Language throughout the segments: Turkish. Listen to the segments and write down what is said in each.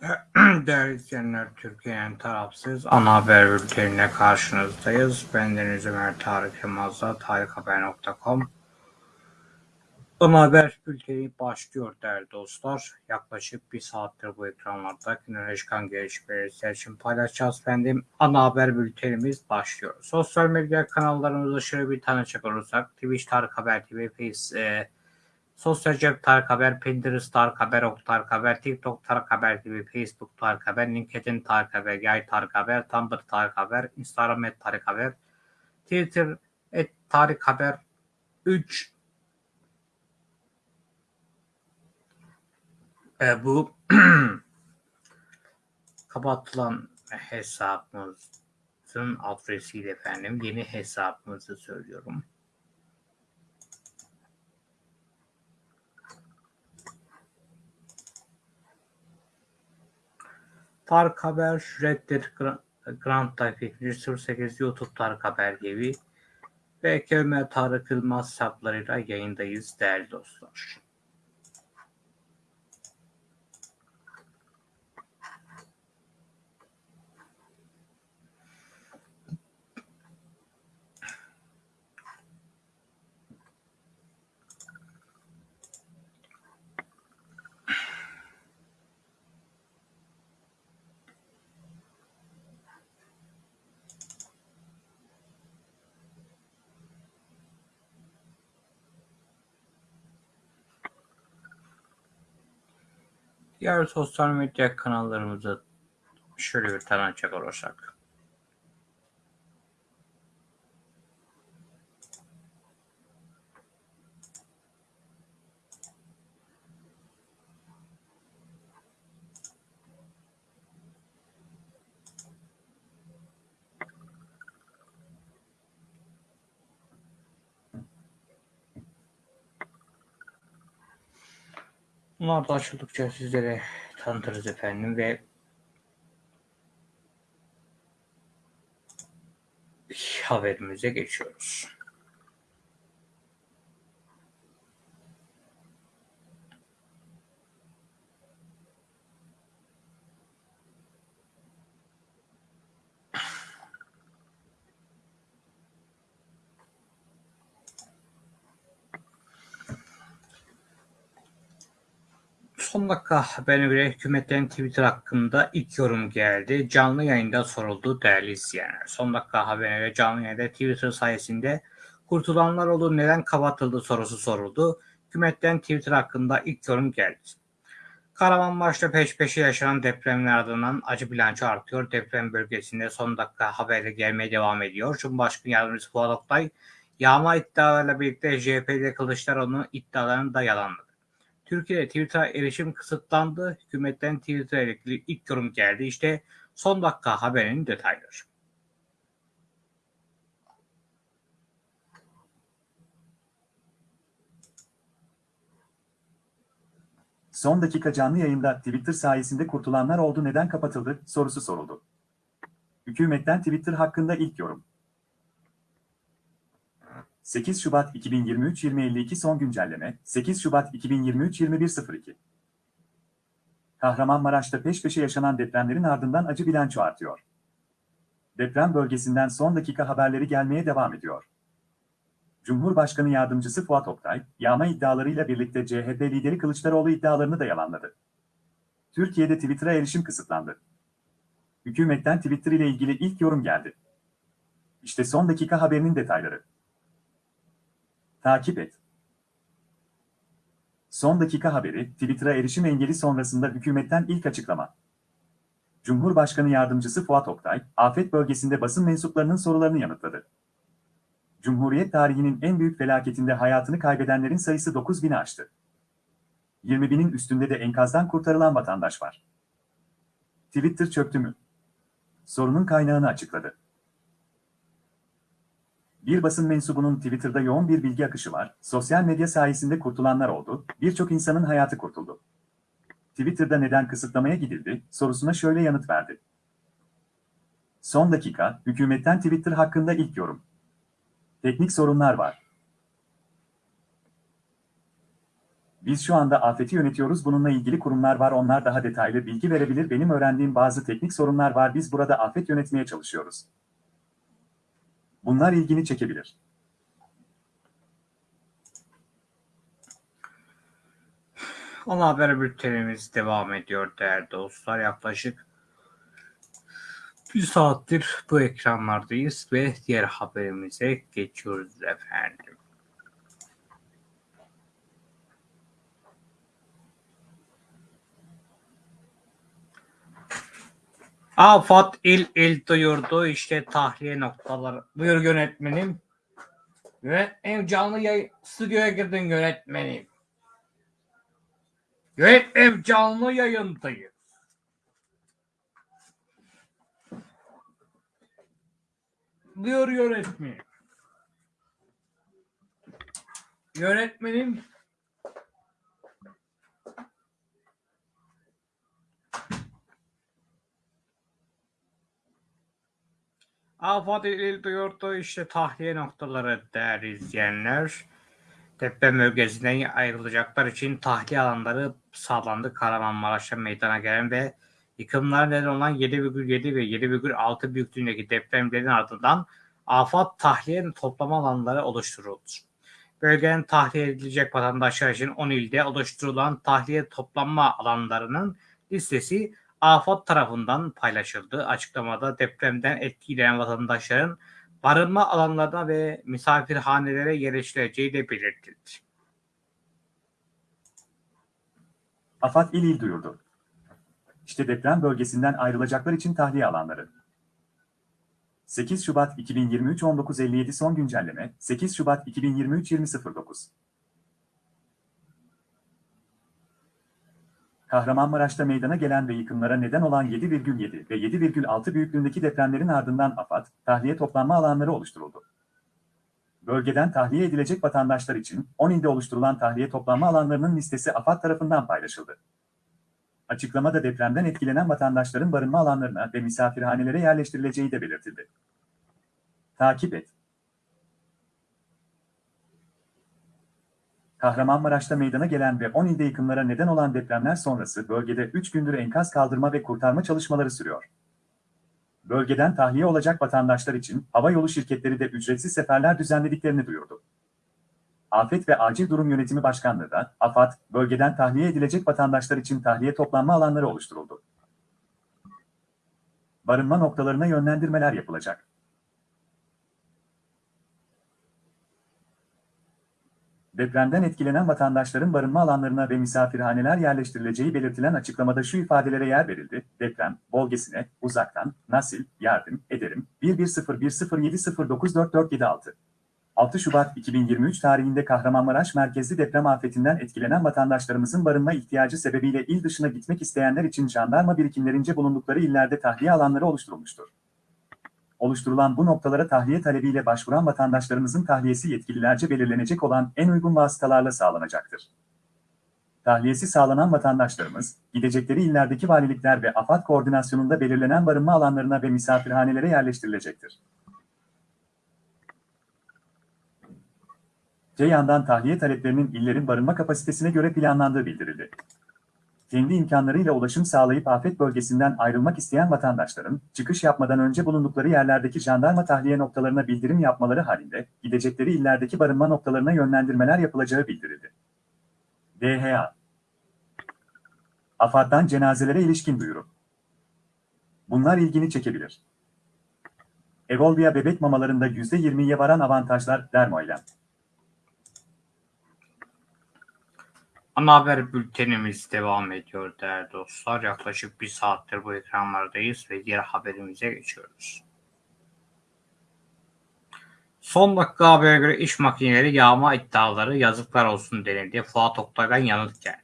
Değerli izleyenler, Türkiye'nin tarafsız ana haber bültenine karşınızdayız. Bendeniz Ömer Tarık Yılmaz'la tarikhaber.com Ana haber bülteni başlıyor değerli dostlar. Yaklaşık bir saattir bu ekranlarda güne çıkan gelişmeleri için paylaşacağız efendim. Ana haber bültenimiz başlıyor. Sosyal medya kanallarımızı şöyle bir tanışacak olursak Twitch Tarık Haber TV, Face, e, Sosyal cep Tarık Haber, Pinterest Tarık Haber, Ok Tarık Haber, TikTok Tarık Haber gibi, Facebook Tarık Haber, LinkedIn Tarık Haber, Yay Tarık Haber, Tumblr Tarık Haber, Instagram et Tarık Haber, Twitter et Tarık Haber 3 e, bu kapatılan hesabımızın adresiyle efendim yeni hesabımızı söylüyorum. Tarık Haber, Reddet, Grand Tayfik, 08 YouTube Tarık Haber TV ve Kemal Tarık Yılmaz hesaplarıyla yayındayız değerli dostlar. Diğer sosyal medya kanallarımızı şöyle bir tanıcak olursak. Bunlar da açıldıkça sizlere tanıtırız efendim ve haberimize geçiyoruz. Son dakika haberine göre hükümetten Twitter hakkında ilk yorum geldi. Canlı yayında soruldu değerli izleyenler. Son dakika haberine göre canlı yayında Twitter sayesinde kurtulanlar oldu neden kapatıldı sorusu soruldu. Hükümetten Twitter hakkında ilk yorum geldi. Kahramanmaraş'ta peş peşe yaşanan depremler ardından acı bilanço artıyor. Deprem bölgesinde son dakika haberle gelmeye devam ediyor. Cumhurbaşkanı Yardımcısı Fuat Oktay yağma iddialarıyla birlikte CHP'de Kılıçdaroğlu'nun iddialarını da yalanladı. Türkiye'de Twitter'a erişim kısıtlandı. Hükümetten Twitter'a ilgili ilk yorum geldi. İşte son dakika haberinin detayları. Son dakika canlı yayında Twitter sayesinde kurtulanlar oldu neden kapatıldı sorusu soruldu. Hükümetten Twitter hakkında ilk yorum. 8 Şubat 2023 2052 son güncelleme 8 Şubat 2023 2102 Kahramanmaraş'ta peş peşe yaşanan depremlerin ardından acı bilanço artıyor. Deprem bölgesinden son dakika haberleri gelmeye devam ediyor. Cumhurbaşkanı Yardımcısı Fuat Oktay, yağma iddialarıyla birlikte CHP lideri Kılıçdaroğlu iddialarını da yalanladı. Türkiye'de Twitter'a erişim kısıtlandı. Hükümetten Twitter ile ilgili ilk yorum geldi. İşte son dakika haberinin detayları. Takip et. Son dakika haberi, Twitter'a erişim engeli sonrasında hükümetten ilk açıklama. Cumhurbaşkanı Yardımcısı Fuat Oktay, afet bölgesinde basın mensuplarının sorularını yanıtladı. Cumhuriyet tarihinin en büyük felaketinde hayatını kaybedenlerin sayısı 9 bini aştı. 20 binin üstünde de enkazdan kurtarılan vatandaş var. Twitter çöktü mü? Sorunun kaynağını açıkladı. Bir basın mensubunun Twitter'da yoğun bir bilgi akışı var, sosyal medya sayesinde kurtulanlar oldu, birçok insanın hayatı kurtuldu. Twitter'da neden kısıtlamaya gidildi sorusuna şöyle yanıt verdi. Son dakika, hükümetten Twitter hakkında ilk yorum. Teknik sorunlar var. Biz şu anda afeti yönetiyoruz. Bununla ilgili kurumlar var. Onlar daha detaylı bilgi verebilir. Benim öğrendiğim bazı teknik sorunlar var. Biz burada afet yönetmeye çalışıyoruz. Bunlar ilgini çekebilir. Ana haber bültenimiz devam ediyor değerli dostlar. Yaklaşık bir saattir bu ekranlardayız ve diğer haberimize geçiyoruz efendim. Afat il il duyurdu işte tahliye noktaları. Buyur yönetmenim. Ve en canlı yayın stüdyoya girdin yönetmenim. Yönetmenim canlı yayındayız. Buyur yönetmenim. Yönetmenim Afat il duyurdu işte tahliye noktaları değerli izleyenler. Deprem bölgesinden ayrılacaklar için tahliye alanları sağlandı. Kahramanmaraş'ta meydana gelen ve yıkımlara neden olan 7,7 ve 7,6 büyüklüğündeki depremlerin ardından afat tahliye toplama alanları oluşturuldu. Bölgeden tahliye edilecek vatandaşlar için 10 ilde oluşturulan tahliye toplanma alanlarının listesi AFAD tarafından paylaşıldı. Açıklamada depremden etkilenen vatandaşların barınma alanlarına ve misafirhanelere yerleştirileceği de belirtildi. AFAD il il duyurdu. İşte deprem bölgesinden ayrılacaklar için tahliye alanları. 8 Şubat 2023 19.57 son güncelleme 8 Şubat 2023 20.09 Kahramanmaraş'ta meydana gelen ve yıkımlara neden olan 7,7 ve 7,6 büyüklüğündeki depremlerin ardından AFAD, tahliye toplanma alanları oluşturuldu. Bölgeden tahliye edilecek vatandaşlar için 10 ilde oluşturulan tahliye toplanma alanlarının listesi AFAD tarafından paylaşıldı. Açıklamada depremden etkilenen vatandaşların barınma alanlarına ve misafirhanelere yerleştirileceği de belirtildi. Takip et. Kahramanmaraş'ta meydana gelen ve 10 ilde yıkımlara neden olan depremler sonrası bölgede 3 gündür enkaz kaldırma ve kurtarma çalışmaları sürüyor. Bölgeden tahliye olacak vatandaşlar için hava yolu şirketleri de ücretsiz seferler düzenlediklerini duyurdu. Afet ve Acil Durum Yönetimi Başkanlığı da AFAD, bölgeden tahliye edilecek vatandaşlar için tahliye toplanma alanları oluşturuldu. Barınma noktalarına yönlendirmeler yapılacak. Depremden etkilenen vatandaşların barınma alanlarına ve misafirhaneler yerleştirileceği belirtilen açıklamada şu ifadelere yer verildi. Deprem bölgesine uzaktan nasil yardım ederim 110107094476. 6 Şubat 2023 tarihinde Kahramanmaraş merkezli deprem afetinden etkilenen vatandaşlarımızın barınma ihtiyacı sebebiyle il dışına gitmek isteyenler için jandarma birikimlerince bulundukları illerde tahliye alanları oluşturulmuştur oluşturulan bu noktalara tahliye talebiyle başvuran vatandaşlarımızın tahliyesi yetkililerce belirlenecek olan en uygun vasıtalarla sağlanacaktır. Tahliyesi sağlanan vatandaşlarımız, gidecekleri illerdeki valilikler ve AFAD koordinasyonunda belirlenen barınma alanlarına ve misafirhanelere yerleştirilecektir. Öte yandan tahliye taleplerinin illerin barınma kapasitesine göre planlandığı bildirildi kendi imkanlarıyla ulaşım sağlayıp afet bölgesinden ayrılmak isteyen vatandaşların, çıkış yapmadan önce bulundukları yerlerdeki jandarma tahliye noktalarına bildirim yapmaları halinde, gidecekleri illerdeki barınma noktalarına yönlendirmeler yapılacağı bildirildi. DHA AFAD'dan cenazelere ilişkin duyuru. Bunlar ilgini çekebilir. Evolvia bebek mamalarında %20'ye varan avantajlar Dermoilem. Ana haber bültenimiz devam ediyor değerli dostlar. Yaklaşık bir saattir bu ekranlardayız ve diğer haberimize geçiyoruz. Son dakika habere göre iş makineleri yağma iddiaları yazıklar olsun denildi. Fuat Oktay'dan yanıt geldi.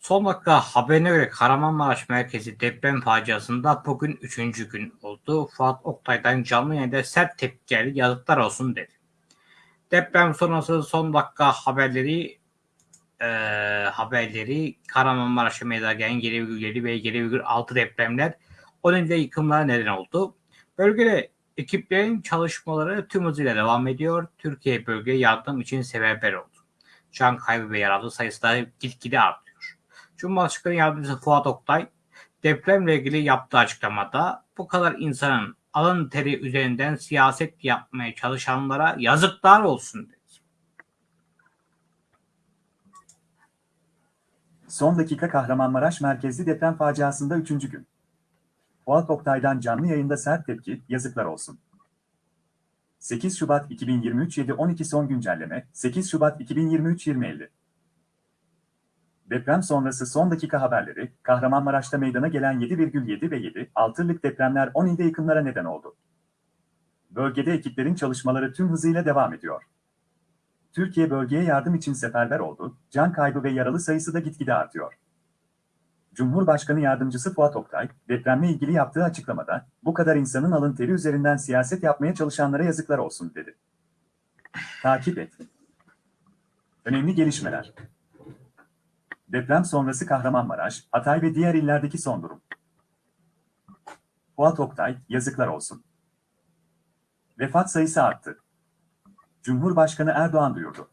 Son dakika haberine göre Kahramanmaraş merkezi deprem faciasında bugün üçüncü gün oldu. Fuat Oktay'dan canlı yayında sert tepki geldi. Yazıklar olsun dedi. Deprem sonrası son dakika haberleri e, haberleri Kahramanmaraş'a meydana gelen 7,7 ve 7,6 depremler o nedenle yıkımlara neden oldu. Bölgede ekiplerin çalışmaları tüm hızıyla devam ediyor. Türkiye bölge yardım için seferber oldu. can kaybı ve yaralı sayısı da gitgide artıyor. Cumhurbaşkanı Yardımcısı Fuat Oktay depremle ilgili yaptığı açıklamada bu kadar insanın alın teri üzerinden siyaset yapmaya çalışanlara yazıklar olsun dedi. Son dakika Kahramanmaraş merkezli deprem faciasında 3. gün. Fuat Oktay'dan canlı yayında sert tepki, yazıklar olsun. 8 Şubat 2023 7.12 son güncelleme, 8 Şubat 2023 20.50 Deprem sonrası son dakika haberleri, Kahramanmaraş'ta meydana gelen 7,7 ve 7, 6'lık depremler 10 ilde yıkımlara neden oldu. Bölgede ekiplerin çalışmaları tüm hızıyla devam ediyor. Türkiye bölgeye yardım için seferber oldu, can kaybı ve yaralı sayısı da gitgide artıyor. Cumhurbaşkanı Yardımcısı Fuat Oktay, depremle ilgili yaptığı açıklamada, bu kadar insanın alın teri üzerinden siyaset yapmaya çalışanlara yazıklar olsun dedi. Takip et. Önemli gelişmeler. Deprem sonrası Kahramanmaraş, Hatay ve diğer illerdeki son durum. Fuat Oktay, yazıklar olsun. Vefat sayısı arttı. Cumhurbaşkanı Erdoğan duyurdu.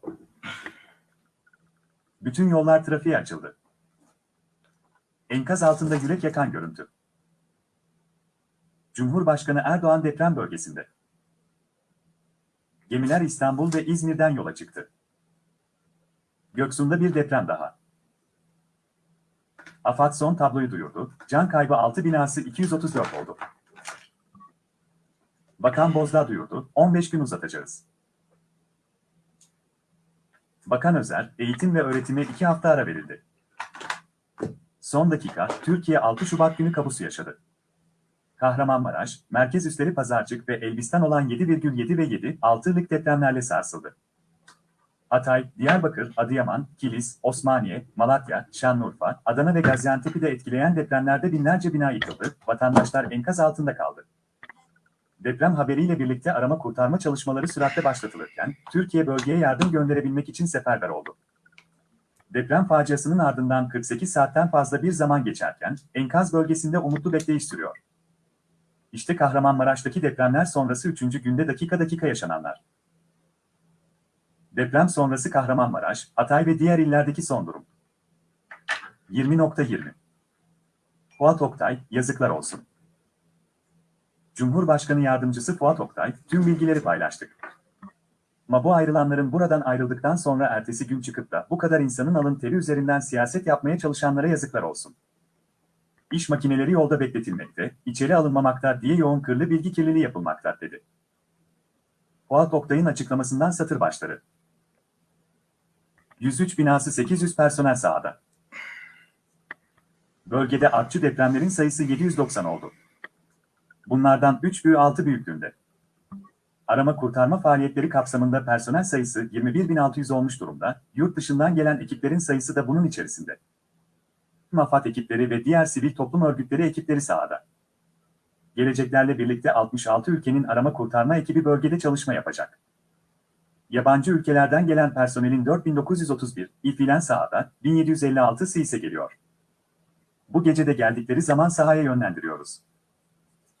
Bütün yollar trafiğe açıldı. Enkaz altında yürek yakan görüntü. Cumhurbaşkanı Erdoğan deprem bölgesinde. Gemiler İstanbul ve İzmir'den yola çıktı. Göksu'nda bir deprem daha. AFAD son tabloyu duyurdu. Can kaybı 6 binası 234 oldu. Bakan Bozdağ duyurdu. 15 gün uzatacağız. Bakan Özer, eğitim ve öğretime 2 hafta ara verildi. Son dakika, Türkiye 6 Şubat günü kabusu yaşadı. Kahramanmaraş, merkez üsleri Pazarcık ve Elbistan olan 7,7 ve 7, 6'lık depremlerle sarsıldı. Hatay, Diyarbakır, Adıyaman, Kilis, Osmaniye, Malatya, Şanlıurfa, Adana ve Gaziantep'i de etkileyen depremlerde binlerce bina yıkıldı, vatandaşlar enkaz altında kaldı. Deprem haberiyle birlikte arama kurtarma çalışmaları süratle başlatılırken, Türkiye bölgeye yardım gönderebilmek için seferber oldu. Deprem faciasının ardından 48 saatten fazla bir zaman geçerken, enkaz bölgesinde umutlu bekleyiş sürüyor. İşte Kahramanmaraş'taki depremler sonrası 3. günde dakika dakika yaşananlar. Deprem sonrası Kahramanmaraş, Hatay ve diğer illerdeki son durum. 20.20 Fuat Oktay, yazıklar olsun. Cumhurbaşkanı Yardımcısı Fuat Oktay, tüm bilgileri paylaştık. Ama bu ayrılanların buradan ayrıldıktan sonra ertesi gün çıkıp da bu kadar insanın alın teri üzerinden siyaset yapmaya çalışanlara yazıklar olsun. İş makineleri yolda bekletilmekte, içeri alınmamakta diye yoğun kırlı bilgi kirliliği yapılmakta dedi. Fuat Oktay'ın açıklamasından satır başları. 103 binası 800 personel sahada. Bölgede artçı depremlerin sayısı 790 oldu. Bunlardan 3 büyüğü 6 büyüklüğünde. Arama kurtarma faaliyetleri kapsamında personel sayısı 21.600 olmuş durumda, yurt dışından gelen ekiplerin sayısı da bunun içerisinde. Tüm AFAD ekipleri ve diğer sivil toplum örgütleri ekipleri sahada. Geleceklerle birlikte 66 ülkenin arama kurtarma ekibi bölgede çalışma yapacak. Yabancı ülkelerden gelen personelin 4931, ilfilen sahada, 1756'sı ise geliyor. Bu gece de geldikleri zaman sahaya yönlendiriyoruz.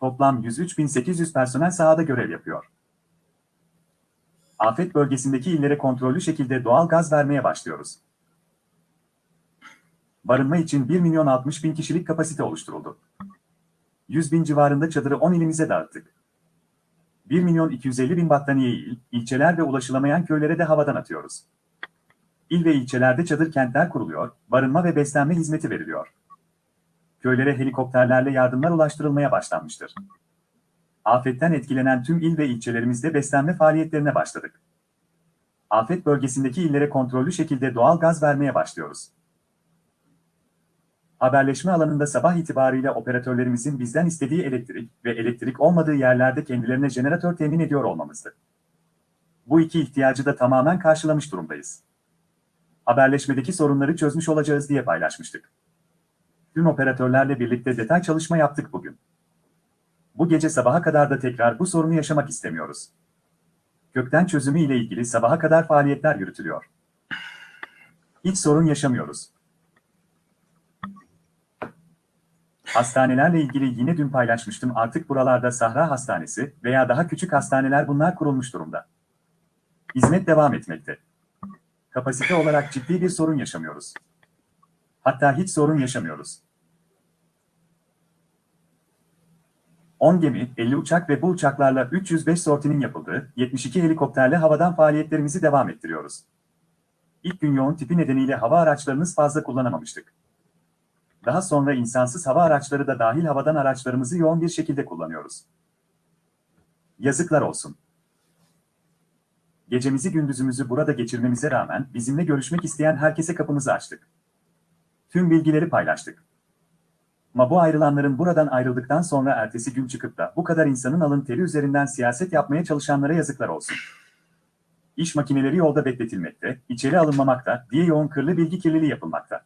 Toplam 103.800 personel sahada görev yapıyor. Afet bölgesindeki illere kontrollü şekilde doğal gaz vermeye başlıyoruz. Barınma için 1 milyon 60 bin kişilik kapasite oluşturuldu. 100 bin civarında çadırı 10 ilimize dağıttık. 1 milyon 250 bin battaniyeyi il, ilçeler ve ulaşılamayan köylere de havadan atıyoruz. İl ve ilçelerde çadır kentler kuruluyor, barınma ve beslenme hizmeti veriliyor. Köylere helikopterlerle yardımlar ulaştırılmaya başlanmıştır. Afetten etkilenen tüm il ve ilçelerimizde beslenme faaliyetlerine başladık. Afet bölgesindeki illere kontrollü şekilde doğal gaz vermeye başlıyoruz. Haberleşme alanında sabah itibariyle operatörlerimizin bizden istediği elektrik ve elektrik olmadığı yerlerde kendilerine jeneratör temin ediyor olmamızdı. Bu iki ihtiyacı da tamamen karşılamış durumdayız. Haberleşmedeki sorunları çözmüş olacağız diye paylaşmıştık. Tüm operatörlerle birlikte detay çalışma yaptık bugün. Bu gece sabaha kadar da tekrar bu sorunu yaşamak istemiyoruz. Kökten çözümü ile ilgili sabaha kadar faaliyetler yürütülüyor. Hiç sorun yaşamıyoruz. Hastanelerle ilgili yine dün paylaşmıştım artık buralarda Sahra Hastanesi veya daha küçük hastaneler bunlar kurulmuş durumda. Hizmet devam etmekte. Kapasite olarak ciddi bir sorun yaşamıyoruz. Hatta hiç sorun yaşamıyoruz. 10 gemi, 50 uçak ve bu uçaklarla 305 sortinin yapıldığı 72 helikopterle havadan faaliyetlerimizi devam ettiriyoruz. İlk gün yoğun tipi nedeniyle hava araçlarımız fazla kullanamamıştık. Daha sonra insansız hava araçları da dahil havadan araçlarımızı yoğun bir şekilde kullanıyoruz. Yazıklar olsun. Gecemizi gündüzümüzü burada geçirmemize rağmen bizimle görüşmek isteyen herkese kapımızı açtık. Tüm bilgileri paylaştık. Ama bu ayrılanların buradan ayrıldıktan sonra ertesi gün çıkıp da bu kadar insanın alın teri üzerinden siyaset yapmaya çalışanlara yazıklar olsun. İş makineleri yolda bekletilmekte, içeri alınmamakta diye yoğun kırlı bilgi kirliliği yapılmakta.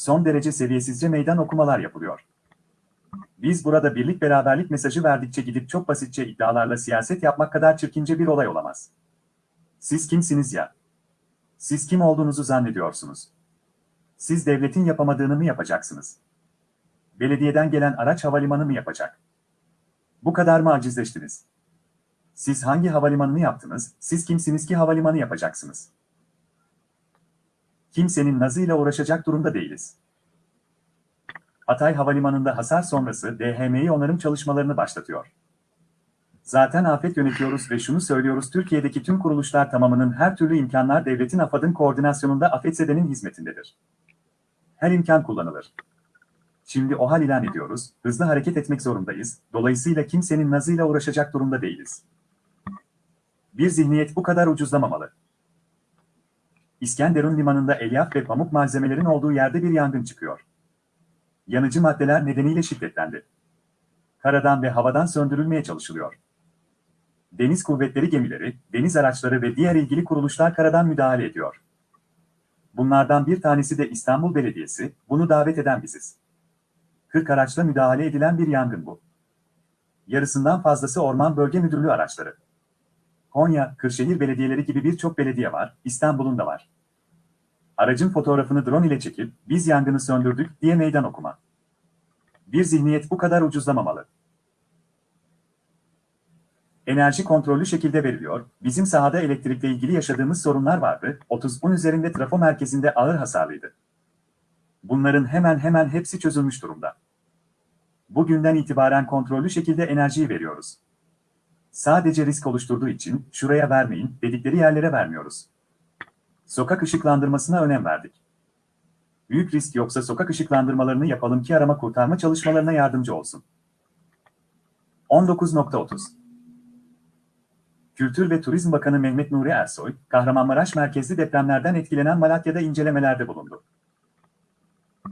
Son derece seviyesizce meydan okumalar yapılıyor. Biz burada birlik beraberlik mesajı verdikçe gidip çok basitçe iddialarla siyaset yapmak kadar çirkince bir olay olamaz. Siz kimsiniz ya? Siz kim olduğunuzu zannediyorsunuz? Siz devletin yapamadığını mı yapacaksınız? Belediyeden gelen araç havalimanı mı yapacak? Bu kadar mı acizleştiniz? Siz hangi havalimanını yaptınız, siz kimsiniz ki havalimanı yapacaksınız? Kimsenin nazıyla uğraşacak durumda değiliz. Hatay Havalimanı'nda hasar sonrası DHM'yi onarım çalışmalarını başlatıyor. Zaten afet yönetiyoruz ve şunu söylüyoruz Türkiye'deki tüm kuruluşlar tamamının her türlü imkanlar devletin AFAD'ın koordinasyonunda afetzedenin hizmetindedir. Her imkan kullanılır. Şimdi o hal ilan ediyoruz, hızlı hareket etmek zorundayız, dolayısıyla kimsenin nazıyla uğraşacak durumda değiliz. Bir zihniyet bu kadar ucuzlamamalı. İskenderun limanında elyaf ve pamuk malzemelerin olduğu yerde bir yangın çıkıyor. Yanıcı maddeler nedeniyle şiddetlendi. Karadan ve havadan söndürülmeye çalışılıyor. Deniz kuvvetleri gemileri, deniz araçları ve diğer ilgili kuruluşlar karadan müdahale ediyor. Bunlardan bir tanesi de İstanbul Belediyesi, bunu davet eden biziz. 40 araçla müdahale edilen bir yangın bu. Yarısından fazlası Orman Bölge Müdürlüğü araçları. Konya, Kırşehir belediyeleri gibi birçok belediye var, İstanbul'un da var. Aracın fotoğrafını drone ile çekip, biz yangını söndürdük diye meydan okuma. Bir zihniyet bu kadar ucuzlamamalı. Enerji kontrollü şekilde veriliyor, bizim sahada elektrikle ilgili yaşadığımız sorunlar vardı, 30'un üzerinde trafo merkezinde ağır hasarlıydı. Bunların hemen hemen hepsi çözülmüş durumda. Bugünden itibaren kontrollü şekilde enerjiyi veriyoruz. Sadece risk oluşturduğu için şuraya vermeyin dedikleri yerlere vermiyoruz. Sokak ışıklandırmasına önem verdik. Büyük risk yoksa sokak ışıklandırmalarını yapalım ki arama kurtarma çalışmalarına yardımcı olsun. 19.30 Kültür ve Turizm Bakanı Mehmet Nuri Ersoy, Kahramanmaraş merkezli depremlerden etkilenen Malatya'da incelemelerde bulundu.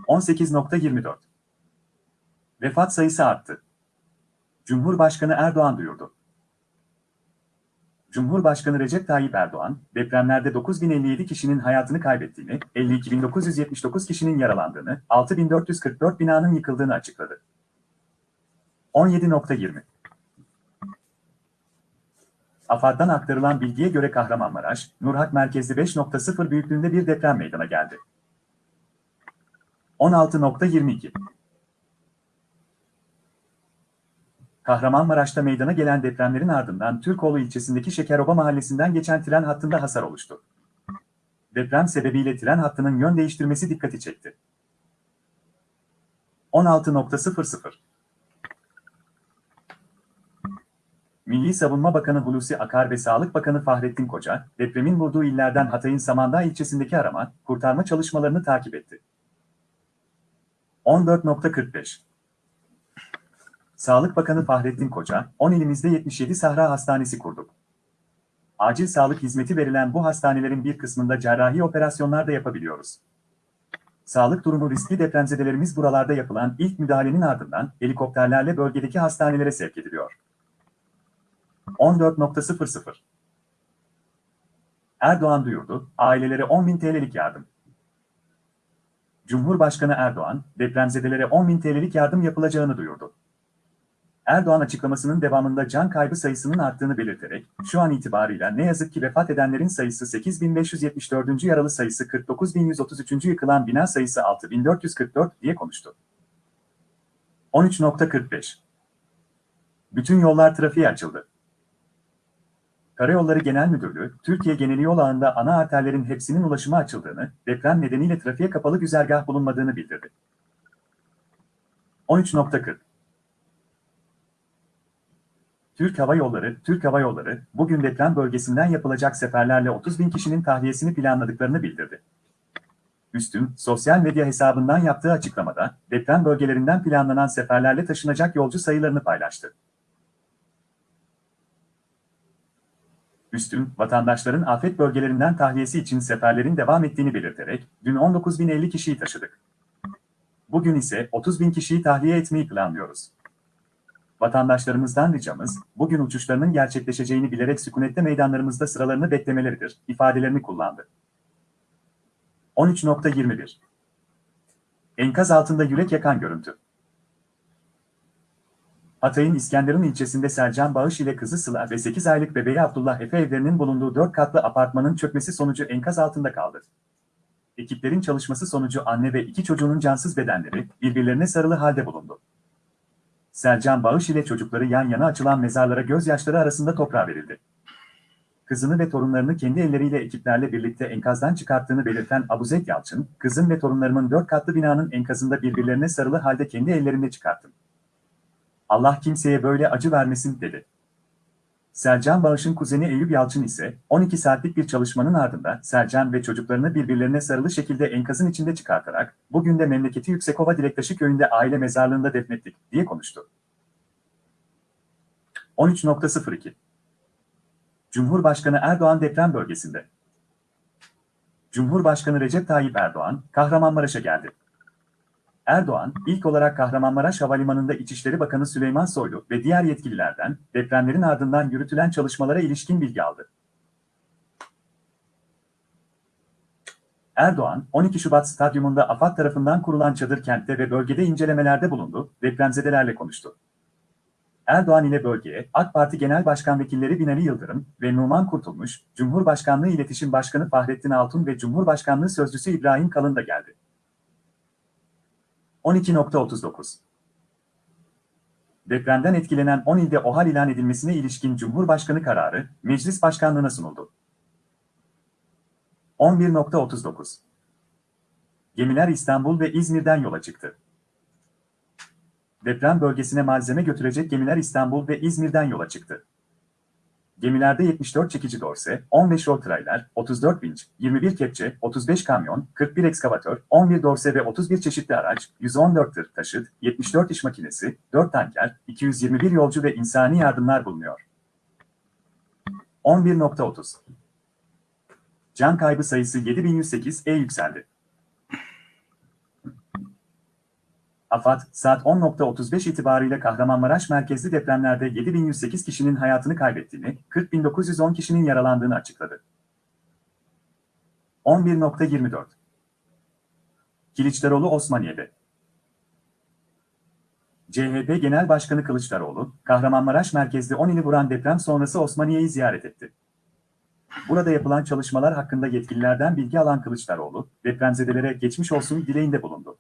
18.24 Vefat sayısı arttı. Cumhurbaşkanı Erdoğan duyurdu. Cumhurbaşkanı Recep Tayyip Erdoğan, depremlerde 9057 kişinin hayatını kaybettiğini, 52.979 kişinin yaralandığını, 6444 binanın yıkıldığını açıkladı. 17.20 AFAD'dan aktarılan bilgiye göre Kahramanmaraş, Nurhak merkezli 5.0 büyüklüğünde bir deprem meydana geldi. 16.22 Kahramanmaraş'ta meydana gelen depremlerin ardından Türkoğlu ilçesindeki Şekeroba mahallesinden geçen tren hattında hasar oluştu. Deprem sebebiyle tren hattının yön değiştirmesi dikkati çekti. 16.00 Milli Savunma Bakanı Hulusi Akar ve Sağlık Bakanı Fahrettin Koca, depremin vurduğu illerden Hatay'ın Samandağ ilçesindeki arama, kurtarma çalışmalarını takip etti. 14.45 Sağlık Bakanı Fahrettin Koca, 10 ilimizde 77 Sahra Hastanesi kurduk. Acil sağlık hizmeti verilen bu hastanelerin bir kısmında cerrahi operasyonlar da yapabiliyoruz. Sağlık durumu riskli depremzedelerimiz buralarda yapılan ilk müdahalenin ardından helikopterlerle bölgedeki hastanelere sevk ediliyor. 14.00 Erdoğan duyurdu, ailelere 10.000 TL'lik yardım. Cumhurbaşkanı Erdoğan, depremzedelere 10.000 TL'lik yardım yapılacağını duyurdu. Erdoğan açıklamasının devamında can kaybı sayısının arttığını belirterek, şu an itibarıyla ne yazık ki vefat edenlerin sayısı 8574. yaralı sayısı 49133. yıkılan bina sayısı 6444 diye konuştu. 13.45 Bütün yollar trafiğe açıldı. Karayolları Genel Müdürlüğü, Türkiye geneli yol ağında ana arterlerin hepsinin ulaşıma açıldığını, deprem nedeniyle trafiğe kapalı güzergah bulunmadığını bildirdi. 13.40 Türk Hava Yolları, Türk Hava Yolları, bugün deprem bölgesinden yapılacak seferlerle 30 bin kişinin tahliyesini planladıklarını bildirdi. Üstün, sosyal medya hesabından yaptığı açıklamada, deprem bölgelerinden planlanan seferlerle taşınacak yolcu sayılarını paylaştı. Üstün, vatandaşların afet bölgelerinden tahliyesi için seferlerin devam ettiğini belirterek, dün 19.050 kişiyi taşıdık. Bugün ise 30.000 kişiyi tahliye etmeyi planlıyoruz. Vatandaşlarımızdan ricamız, bugün uçuşlarının gerçekleşeceğini bilerek sükunette meydanlarımızda sıralarını beklemeleridir, ifadelerini kullandı. 13.21 Enkaz altında yürek yakan görüntü. Hatay'ın İskenderun ilçesinde Sercan Bağış ile kızı Sıla ve 8 aylık bebeği Abdullah Efe evlerinin bulunduğu 4 katlı apartmanın çökmesi sonucu enkaz altında kaldı. Ekiplerin çalışması sonucu anne ve iki çocuğunun cansız bedenleri birbirlerine sarılı halde bulundu. Sercan Bağış ile çocukları yan yana açılan mezarlara gözyaşları arasında toprağa verildi. Kızını ve torunlarını kendi elleriyle ekiplerle birlikte enkazdan çıkarttığını belirten Abuzek Yalçın, kızım ve torunlarımın dört katlı binanın enkazında birbirlerine sarılı halde kendi ellerimle çıkarttım. Allah kimseye böyle acı vermesin dedi. Sercan Bağış'ın kuzeni Eyüp Yalçın ise 12 saatlik bir çalışmanın ardından Sercan ve çocuklarını birbirlerine sarılı şekilde enkazın içinde çıkartarak bugün de memleketi Yüksekova Dilektaşı köyünde aile mezarlığında defnettik diye konuştu. 13.02 Cumhurbaşkanı Erdoğan deprem bölgesinde. Cumhurbaşkanı Recep Tayyip Erdoğan, Kahramanmaraş'a geldi. Erdoğan, ilk olarak Kahramanmaraş Havalimanı'nda İçişleri Bakanı Süleyman Soylu ve diğer yetkililerden depremlerin ardından yürütülen çalışmalara ilişkin bilgi aldı. Erdoğan, 12 Şubat Stadyumunda AFAD tarafından kurulan çadır kentte ve bölgede incelemelerde bulundu, depremzedelerle konuştu. Erdoğan ile bölgeye AK Parti Genel Başkan Vekilleri Binali Yıldırım ve Numan Kurtulmuş, Cumhurbaşkanlığı İletişim Başkanı Fahrettin Altun ve Cumhurbaşkanlığı Sözcüsü İbrahim Kalın da geldi. 12.39 Depremden etkilenen 10 ilde OHAL ilan edilmesine ilişkin Cumhurbaşkanı kararı, Meclis Başkanlığına sunuldu. 11.39 Gemiler İstanbul ve İzmir'den yola çıktı. Deprem bölgesine malzeme götürecek gemiler İstanbul ve İzmir'den yola çıktı. Gemilerde 74 çekici dorse, 15 rol trailer, 34 vinç, 21 kepçe, 35 kamyon, 41 ekskavatör, 11 dorse ve 31 çeşitli araç, 114 tır taşıt, 74 iş makinesi, 4 tanker, 221 yolcu ve insani yardımlar bulunuyor. 11.30 Can kaybı sayısı 7108'e yükseldi. AFAD, saat 10.35 itibariyle Kahramanmaraş merkezli depremlerde 7108 kişinin hayatını kaybettiğini, 40.910 kişinin yaralandığını açıkladı. 11.24 Kılıçdaroğlu Osmaniye'de CHP Genel Başkanı Kılıçdaroğlu, Kahramanmaraş merkezli 10 ili vuran deprem sonrası Osmaniye'yi ziyaret etti. Burada yapılan çalışmalar hakkında yetkililerden bilgi alan Kılıçdaroğlu, depremzedelere geçmiş olsun dileğinde bulundu.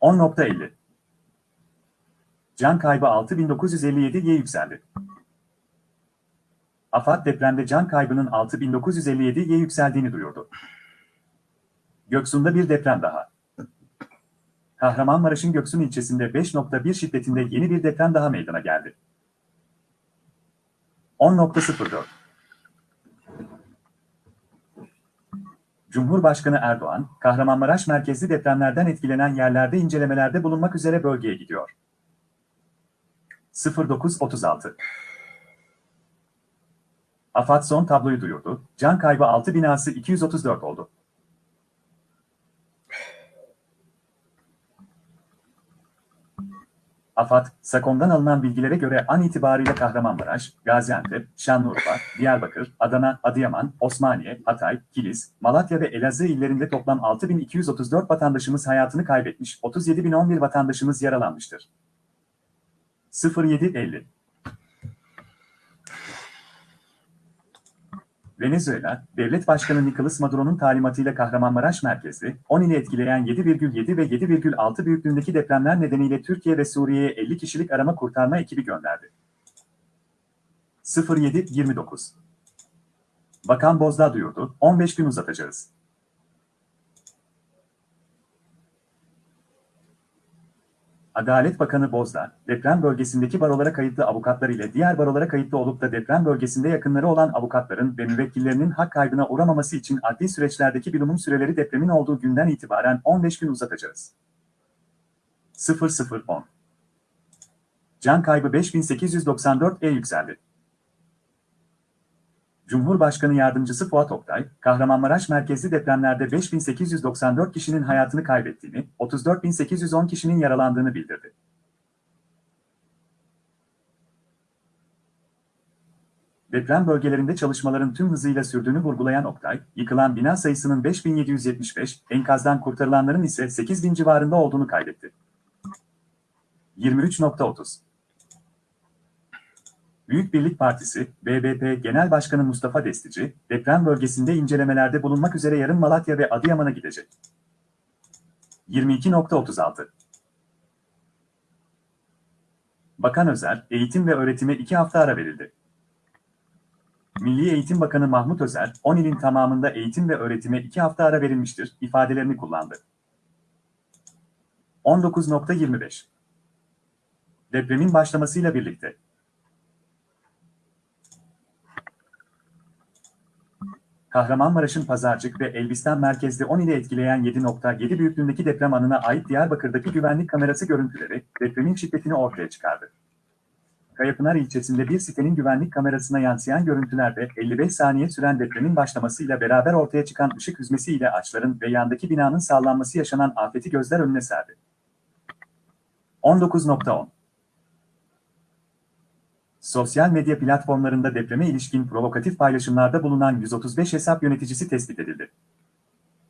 10.50 Can kaybı 6957'ye yükseldi. AFAD depremde can kaybının 6957'ye yükseldiğini duyurdu. Göksu'nda bir deprem daha. Kahramanmaraş'ın Göksun ilçesinde 5.1 şiddetinde yeni bir deprem daha meydana geldi. 10.04 Cumhurbaşkanı Erdoğan, Kahramanmaraş merkezli depremlerden etkilenen yerlerde incelemelerde bulunmak üzere bölgeye gidiyor. 0936 AFAD son tabloyu duyurdu. Can kaybı 6 binası 234 oldu. AFAD, SAKOM'dan alınan bilgilere göre an itibariyle Kahramanmaraş, Gaziantep, Şanlıurfa, Diyarbakır, Adana, Adıyaman, Osmaniye, Hatay, Kilis, Malatya ve Elazığ illerinde toplam 6234 vatandaşımız hayatını kaybetmiş, 37011 vatandaşımız yaralanmıştır. 0750 Venezuela, Devlet Başkanı Nicolas Maduro'nun talimatıyla Kahramanmaraş merkezli, 10 ili etkileyen 7,7 ve 7,6 büyüklüğündeki depremler nedeniyle Türkiye ve Suriye'ye 50 kişilik arama kurtarma ekibi gönderdi. 07-29 Bakan Bozdağ duyurdu, 15 gün uzatacağız. Adalet Bakanı Bozdağ, deprem bölgesindeki barolara kayıtlı avukatlar ile diğer barolara kayıtlı olup da deprem bölgesinde yakınları olan avukatların ve müvekkillerinin hak kaybına uğramaması için adli süreçlerdeki bilumum süreleri depremin olduğu günden itibaren 15 gün uzatacağız. 0010 Can kaybı 5894'e yükseldi. Cumhurbaşkanı Yardımcısı Fuat Oktay, Kahramanmaraş merkezli depremlerde 5894 kişinin hayatını kaybettiğini, 34810 kişinin yaralandığını bildirdi. Deprem bölgelerinde çalışmaların tüm hızıyla sürdüğünü vurgulayan Oktay, yıkılan bina sayısının 5775, enkazdan kurtarılanların ise 8000 civarında olduğunu kaydetti. 23.30 Büyük Birlik Partisi, BBP Genel Başkanı Mustafa Destici, deprem bölgesinde incelemelerde bulunmak üzere yarın Malatya ve Adıyaman'a gidecek. 22.36 Bakan Özer, eğitim ve öğretime iki hafta ara verildi. Milli Eğitim Bakanı Mahmut Özer, 10 ilin tamamında eğitim ve öğretime iki hafta ara verilmiştir ifadelerini kullandı. 19.25 Depremin başlamasıyla birlikte Kahramanmaraş'ın Pazarcık ve Elbistan merkezde 10 ile etkileyen 7.7 büyüklüğündeki deprem anına ait Diyarbakır'daki güvenlik kamerası görüntüleri depremin şiddetini ortaya çıkardı. Kayapınar ilçesinde bir sitenin güvenlik kamerasına yansıyan görüntülerde 55 saniye süren depremin başlamasıyla beraber ortaya çıkan ışık hüzmesiyle ağaçların ve yandaki binanın sallanması yaşanan afeti gözler önüne serdi. 19.10 Sosyal medya platformlarında depreme ilişkin provokatif paylaşımlarda bulunan 135 hesap yöneticisi tespit edildi.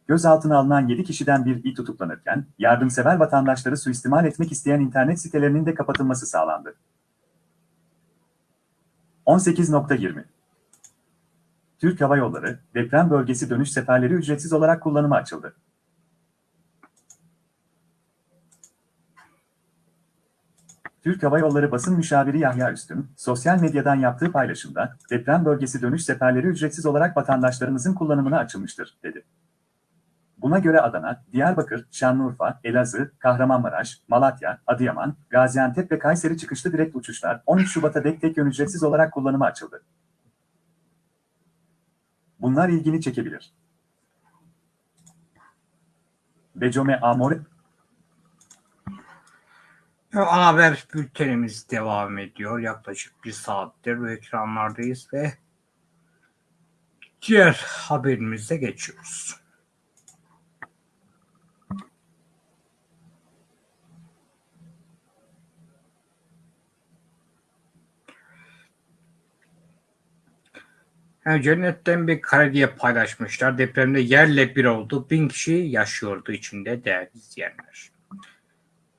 Gözaltına alınan 7 kişiden biri tutuklanırken, yardımsever vatandaşları suistimal etmek isteyen internet sitelerinin de kapatılması sağlandı. 18.20 Türk Hava Yolları, deprem bölgesi dönüş seferleri ücretsiz olarak kullanıma açıldı. Türk Hava Yolları basın müşaviri Yahya Üstün, sosyal medyadan yaptığı paylaşımda, deprem bölgesi dönüş seferleri ücretsiz olarak vatandaşlarımızın kullanımına açılmıştır, dedi. Buna göre Adana, Diyarbakır, Şanlıurfa, Elazığ, Kahramanmaraş, Malatya, Adıyaman, Gaziantep ve Kayseri çıkışlı direkt uçuşlar 13 Şubat'a dek tek yön ücretsiz olarak kullanıma açıldı. Bunlar ilgini çekebilir. Become Amore Ana haber bültenimiz devam ediyor. Yaklaşık bir saattir bu ekranlardayız ve diğer haberimize geçiyoruz. Yani cennetten bir kare diye paylaşmışlar. Depremde yerle bir oldu. Bin kişi yaşıyordu içinde değerli izleyenler.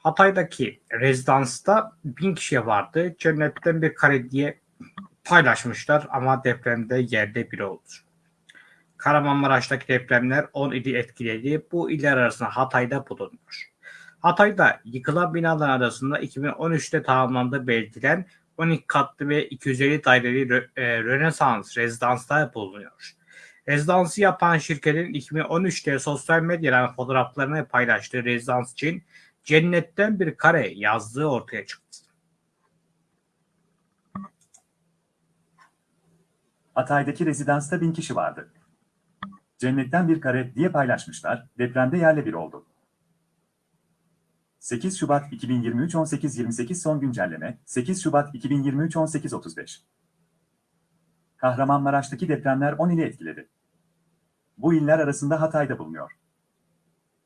Hatay'daki rezidansta bin kişi vardı. Cennetten bir kare diye paylaşmışlar ama depremde yerde bir oldu. Kahramanmaraş'taki depremler 10 ili etkiledi. Bu iller arasında Hatay'da bulunuyor. Hatay'da yıkılan binalar arasında 2013'te tamamlandığı belirtilen 12 katlı ve 250 daireli e, Rönesans rezidanslar bulunuyor. Rezidansı yapan şirketin 2013'te sosyal medyadan fotoğraflarını paylaştığı rezidans için cennetten bir kare yazdığı ortaya çıktı. Hatay'daki rezidansta bin kişi vardı. Cennetten bir kare diye paylaşmışlar, depremde yerle bir oldu. 8 Şubat 2023 18.28 son güncelleme, 8 Şubat 2023 18.35 Kahramanmaraş'taki depremler 10 ili etkiledi. Bu iller arasında Hatay'da bulunuyor.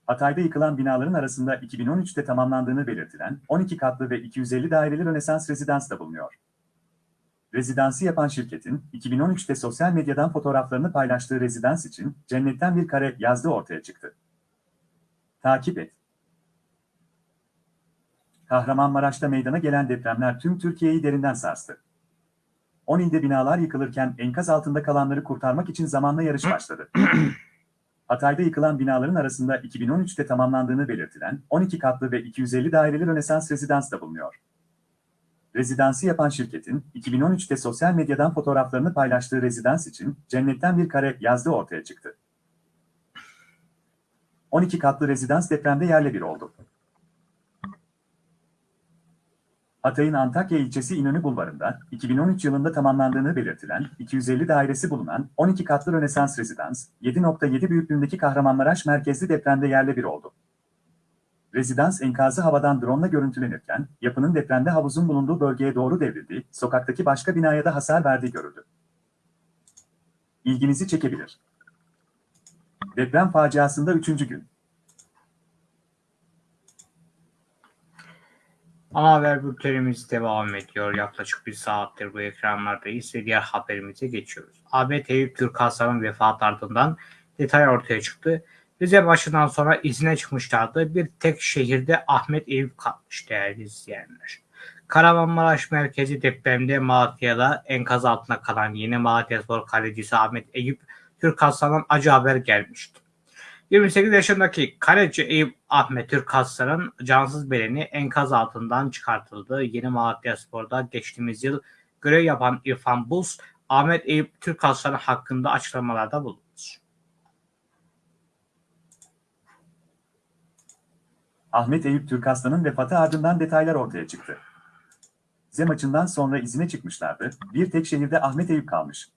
Hatay'da yıkılan binaların arasında 2013'te tamamlandığını belirtilen 12 katlı ve 250 daireli Rönesans rezidans da bulunuyor. Rezidansı yapan şirketin 2013'te sosyal medyadan fotoğraflarını paylaştığı rezidans için cennetten bir kare yazdığı ortaya çıktı. Takip et. Kahramanmaraş'ta meydana gelen depremler tüm Türkiye'yi derinden sarstı. 10 ilde binalar yıkılırken enkaz altında kalanları kurtarmak için zamanla yarış başladı. Hatay'da yıkılan binaların arasında 2013'te tamamlandığını belirtilen 12 katlı ve 250 daireli Rönesans rezidans da bulunuyor. Rezidansı yapan şirketin 2013'te sosyal medyadan fotoğraflarını paylaştığı rezidans için cennetten bir kare yazdığı ortaya çıktı. 12 katlı rezidans depremde yerle bir oldu. Hatay'ın Antakya ilçesi İnönü Bulvarı'nda 2013 yılında tamamlandığını belirtilen 250 dairesi bulunan 12 katlı Rönesans rezidans, 7.7 büyüklüğündeki Kahramanmaraş merkezli depremde yerle bir oldu. Rezidans enkazı havadan drone görüntülenirken, yapının depremde havuzun bulunduğu bölgeye doğru devrildiği, sokaktaki başka binaya da hasar verdiği görüldü. İlginizi çekebilir. Deprem faciasında 3. gün. Ana haber bültenimiz devam ediyor. Yaklaşık bir saattir bu ekranlardayız ve diğer haberimize geçiyoruz. AB Eyüp Türk Hasan'ın vefatı ardından detay ortaya çıktı. Rize başından sonra izine çıkmışlardı. Bir tek şehirde Ahmet Eyüp kalmış değerli izleyenler. Kahramanmaraş merkezi depremde Malatya'da enkaz altında kalan yeni Malatyaspor kalecisi Ahmet Eyüp Türk Hasan'dan acı haber gelmişti. 28 yaşındaki kaleci Eyüp Ahmet Türk Hasan'ın cansız bedeni enkaz altından çıkartıldı. Yeni Malatyaspor'da geçtiğimiz yıl görev yapan İrfan Buz, Ahmet Eyüp Türk hakkında açıklamalarda bulundu. Ahmet Eyüp Türkaslan'ın vefatı ardından detaylar ortaya çıktı. Z maçından sonra izine çıkmışlardı. Bir tek şehirde Ahmet Eyüp kalmış.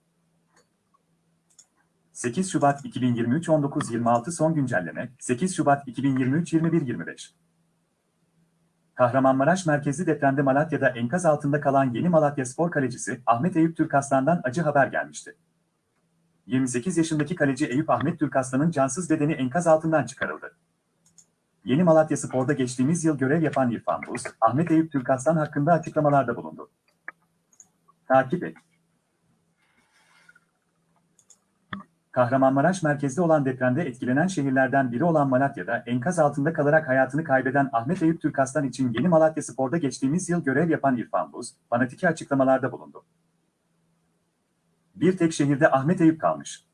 8 Şubat 2023 19.26 son güncelleme 8 Şubat 2023 21.25 Kahramanmaraş merkezli depremde Malatya'da enkaz altında kalan yeni Malatya spor kalecisi Ahmet Eyüp Türkaslan'dan acı haber gelmişti. 28 yaşındaki kaleci Eyüp Ahmet Türkaslan'ın cansız bedeni enkaz altından çıkarıldı. Yeni Malatya Spor'da geçtiğimiz yıl görev yapan İrfan Buz, Ahmet Eyüp Türkaslan hakkında açıklamalarda bulundu. Takip et. Kahramanmaraş merkezde olan depremde etkilenen şehirlerden biri olan Malatya'da enkaz altında kalarak hayatını kaybeden Ahmet Eyüp Türkaslan için Yeni Malatya Spor'da geçtiğimiz yıl görev yapan İrfan Buz, fanatiki açıklamalarda bulundu. Bir tek şehirde Ahmet Eyüp kalmış.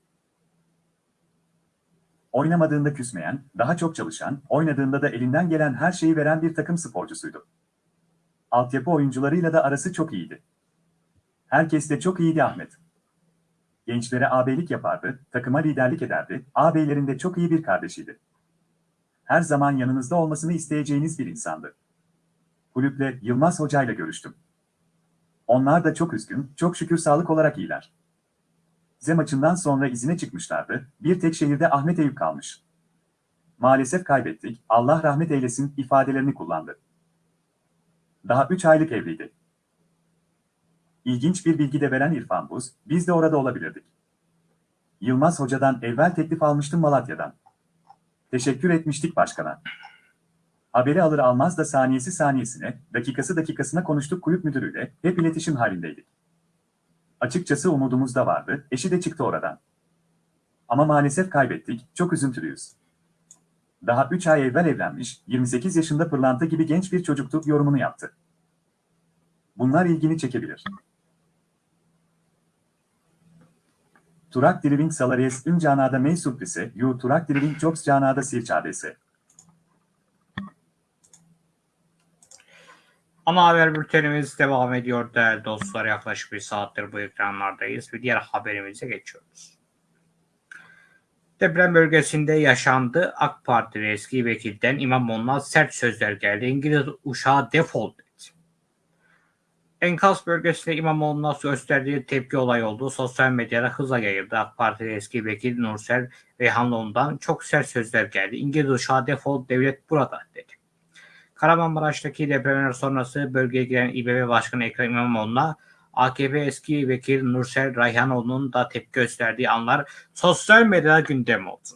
Oynamadığında küsmeyen, daha çok çalışan, oynadığında da elinden gelen her şeyi veren bir takım sporcusuydu. Altyapı oyuncularıyla da arası çok iyiydi. Herkes de çok iyiydi Ahmet. Gençlere ağabeylik yapardı, takıma liderlik ederdi, ağabeylerin de çok iyi bir kardeşiydi. Her zaman yanınızda olmasını isteyeceğiniz bir insandı. Kulüple Yılmaz Hoca ile görüştüm. Onlar da çok üzgün, çok şükür sağlık olarak iyiler. Z maçından sonra izine çıkmışlardı, bir tek şehirde Ahmet Eyüp kalmış. Maalesef kaybettik, Allah rahmet eylesin ifadelerini kullandı. Daha 3 aylık evliydi. İlginç bir bilgi de veren İrfan Buz, biz de orada olabilirdik. Yılmaz Hoca'dan evvel teklif almıştım Malatya'dan. Teşekkür etmiştik başkana. Haberi alır almaz da saniyesi saniyesine, dakikası dakikasına konuştuk kulüp müdürüyle, hep iletişim halindeydik. Açıkçası umudumuz da vardı, eşi de çıktı oradan. Ama maalesef kaybettik, çok üzüntülüyüz. Daha 3 ay evvel evlenmiş, 28 yaşında pırlanta gibi genç bir çocuktu yorumunu yaptı. Bunlar ilgini çekebilir. Turak Driving Salaries ün canada mey surprise, yu Turak Driving Jobs canada sir çadesi. Ana haber bültenimiz devam ediyor değerli dostlar. Yaklaşık bir saattir bu ekranlardayız ve diğer haberimize geçiyoruz. Deprem bölgesinde yaşandı. AK Partili eski vekilden İmamoğlu'na sert sözler geldi. İngiliz uşağı defol dedi. Enkaz bölgesinde İmamoğlu'na gösterdiği tepki olay oldu. Sosyal medyada hızla yayıldı. AK Partili eski vekil Nursel Reyhanlıoğlu'ndan çok sert sözler geldi. İngiliz uşağı defol devlet burada dedi. Kahramanmaraş'taki depremler sonrası bölgeye giren İBB Başkanı Ekrem İmamoğlu'na AKP eski vekil Nursel Rayhanoğlu'nun da tepki gösterdiği anlar sosyal medyada gündem oldu.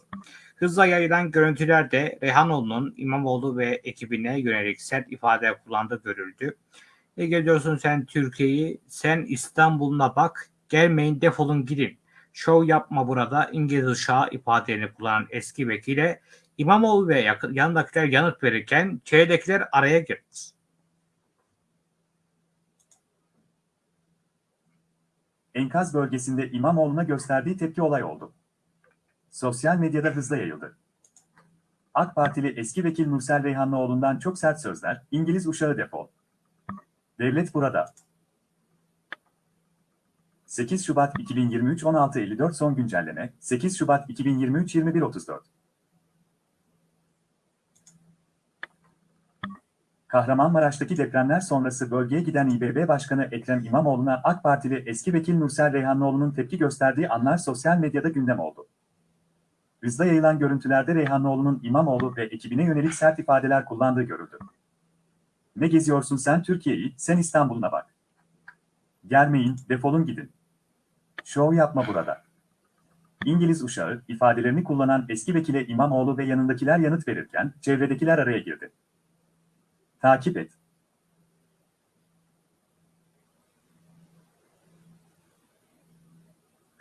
Hızla yayılan görüntülerde Reyhanoğlu'nun İmamoğlu ve ekibine yönelik sert ifade kullandığı görüldü. Ne geliyorsun sen Türkiye'yi, sen İstanbul'una bak, gelmeyin defolun gidin. Şov yapma burada İngiliz uşağı ifadelerini kullanan eski vekile İmamoğlu ve yakın, yanındakiler yanıt verirken çevredekiler araya girdi. Enkaz bölgesinde İmamoğlu'na gösterdiği tepki olay oldu. Sosyal medyada hızla yayıldı. AK Partili eski vekil Nursel Reyhanlıoğlu'ndan çok sert sözler, İngiliz uşağı defol. Devlet burada. 8 Şubat 2023 16.54 son güncelleme 8 Şubat 2023 21.34 Kahramanmaraş'taki depremler sonrası bölgeye giden İBB Başkanı Ekrem İmamoğlu'na AK Partili eski vekil Nursel Reyhanlıoğlu'nun tepki gösterdiği anlar sosyal medyada gündem oldu. Hızla yayılan görüntülerde Reyhanlıoğlu'nun İmamoğlu ve ekibine yönelik sert ifadeler kullandığı görüldü. Ne geziyorsun sen Türkiye'yi, sen İstanbul'una bak. Gelmeyin, defolun gidin. Şov yapma burada. İngiliz uşağı ifadelerini kullanan eski vekile İmamoğlu ve yanındakiler yanıt verirken çevredekiler araya girdi. Takip et.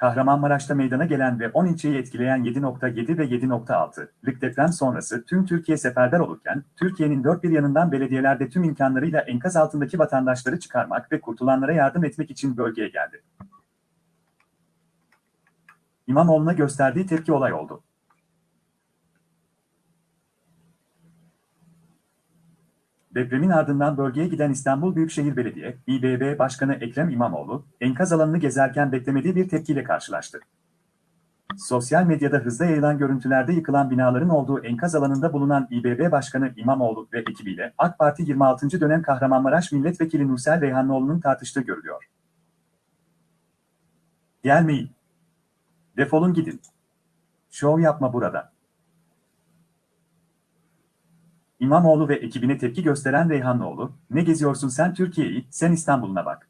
Kahramanmaraş'ta meydana gelen ve 10 ilçeyi etkileyen 7.7 ve 7.6'lık deprem sonrası tüm Türkiye seferber olurken, Türkiye'nin dört bir yanından belediyelerde tüm imkanlarıyla enkaz altındaki vatandaşları çıkarmak ve kurtulanlara yardım etmek için bölgeye geldi. İmamoğlu'na gösterdiği tepki olay oldu. Depremin ardından bölgeye giden İstanbul Büyükşehir Belediye, İBB Başkanı Ekrem İmamoğlu, enkaz alanını gezerken beklemediği bir tepkiyle karşılaştı. Sosyal medyada hızla yayılan görüntülerde yıkılan binaların olduğu enkaz alanında bulunan İBB Başkanı İmamoğlu ve ekibiyle AK Parti 26. dönem Kahramanmaraş Milletvekili Nursel Reyhanlıoğlu'nun tartıştığı görülüyor. Gelmeyin. Defolun gidin. Şov yapma burada. İmamoğlu ve ekibine tepki gösteren Reyhanlıoğlu, ne geziyorsun sen Türkiye'yi, sen İstanbul'una bak.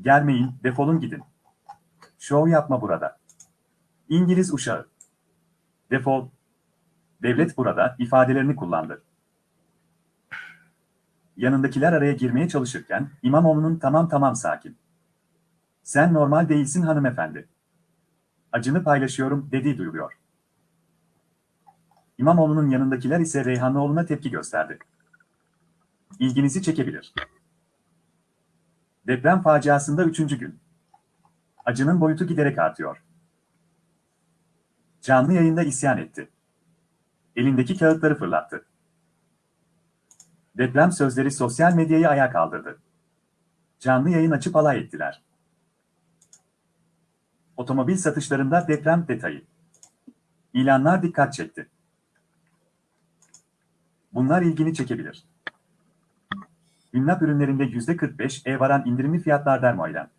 Gelmeyin, defolun gidin. Şov yapma burada. İngiliz uşağı. Defol. Devlet burada ifadelerini kullandı. Yanındakiler araya girmeye çalışırken İmamoğlu'nun tamam tamam sakin. Sen normal değilsin hanımefendi. Acını paylaşıyorum dediği duyuluyor. İmamoğlu'nun yanındakiler ise Reyhanlıoğlu'na tepki gösterdi. İlginizi çekebilir. Deprem faciasında üçüncü gün. Acının boyutu giderek artıyor. Canlı yayında isyan etti. Elindeki kağıtları fırlattı. Deprem sözleri sosyal medyayı ayağa kaldırdı. Canlı yayın açıp alay ettiler. Otomobil satışlarında deprem detayı. İlanlar dikkat çekti. Bunlar ilgini çekebilir. Ünlap ürünlerinde %45'e varan indirimli fiyatlar dermoyla.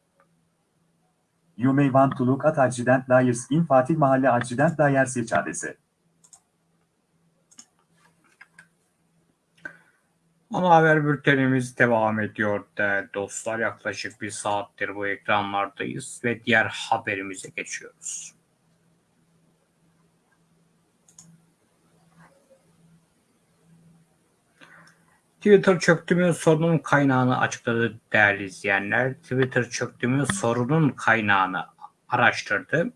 You may want to look at Accident Liars in Fatih Mahalle Accident Liars İçadesi. Ana haber bültenimiz devam ediyor değerli dostlar. Yaklaşık bir saattir bu ekranlardayız ve diğer haberimize geçiyoruz. Twitter çöktü sorunun kaynağını açıkladı değerli izleyenler. Twitter çöktü sorunun kaynağını araştırdı.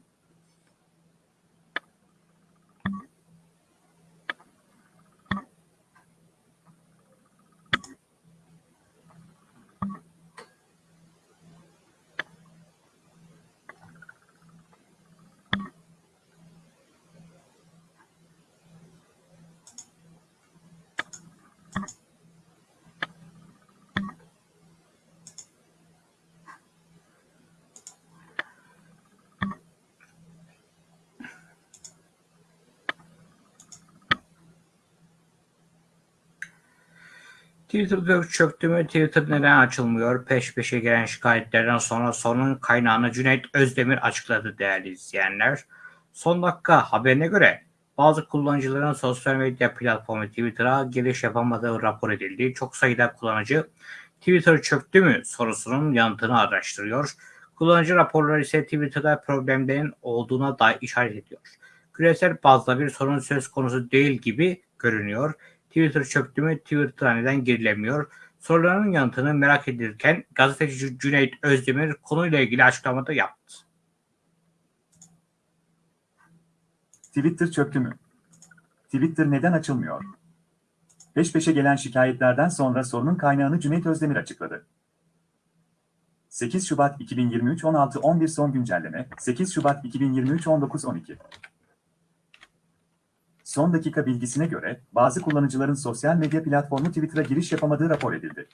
Twitter'da çöktü mü? Twitter neden açılmıyor? Peş peşe gelen şikayetlerden sonra sorunun kaynağını Cüneyt Özdemir açıkladı değerli izleyenler. Son dakika haberine göre bazı kullanıcıların sosyal medya platformu Twitter'a giriş yapamadığı rapor edildi. Çok sayıda kullanıcı Twitter çöktü mü sorusunun yanıtını araştırıyor. Kullanıcı raporları ise Twitter'da problemlerin olduğuna dair işaret ediyor. Küresel bazda bir sorun söz konusu değil gibi görünüyor. Twitter çöktü mü? Twitter'a neden girilemiyor? Soruların yanıtını merak edilirken gazeteci Cüneyt Özdemir konuyla ilgili açıklamada yaptı. Twitter çöktü mü? Twitter neden açılmıyor? Peş peşe gelen şikayetlerden sonra sorunun kaynağını Cüneyt Özdemir açıkladı. 8 Şubat 2023 16-11 son güncelleme 8 Şubat 2023 19-12 Son dakika bilgisine göre bazı kullanıcıların sosyal medya platformu Twitter'a giriş yapamadığı rapor edildi.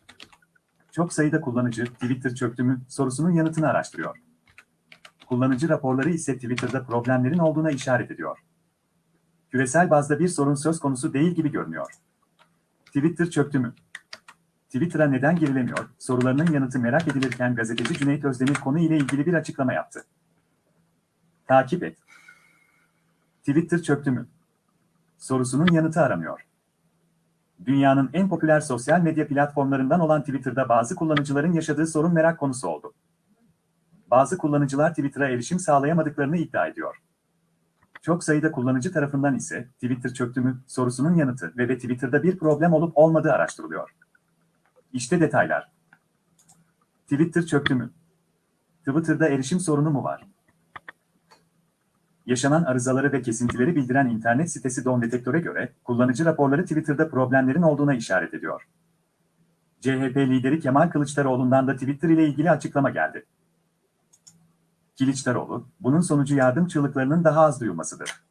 Çok sayıda kullanıcı Twitter çöktü mü sorusunun yanıtını araştırıyor. Kullanıcı raporları ise Twitter'da problemlerin olduğuna işaret ediyor. Küresel bazda bir sorun söz konusu değil gibi görünüyor. Twitter çöktü mü? Twitter'a neden girilemiyor sorularının yanıtı merak edilirken gazeteci Cüneyt Özdemir konu ile ilgili bir açıklama yaptı. Takip et. Twitter çöktü mü? Sorusunun yanıtı aramıyor. Dünyanın en popüler sosyal medya platformlarından olan Twitter'da bazı kullanıcıların yaşadığı sorun merak konusu oldu. Bazı kullanıcılar Twitter'a erişim sağlayamadıklarını iddia ediyor. Çok sayıda kullanıcı tarafından ise Twitter çöktü mü sorusunun yanıtı ve, ve Twitter'da bir problem olup olmadığı araştırılıyor. İşte detaylar. Twitter çöktü mü? Twitter'da erişim sorunu mu var? Yaşanan arızaları ve kesintileri bildiren internet sitesi Don Detektor'e göre, kullanıcı raporları Twitter'da problemlerin olduğuna işaret ediyor. CHP lideri Kemal Kılıçdaroğlu'ndan da Twitter ile ilgili açıklama geldi. Kılıçdaroğlu, bunun sonucu yardım çığlıklarının daha az duyulmasıdır.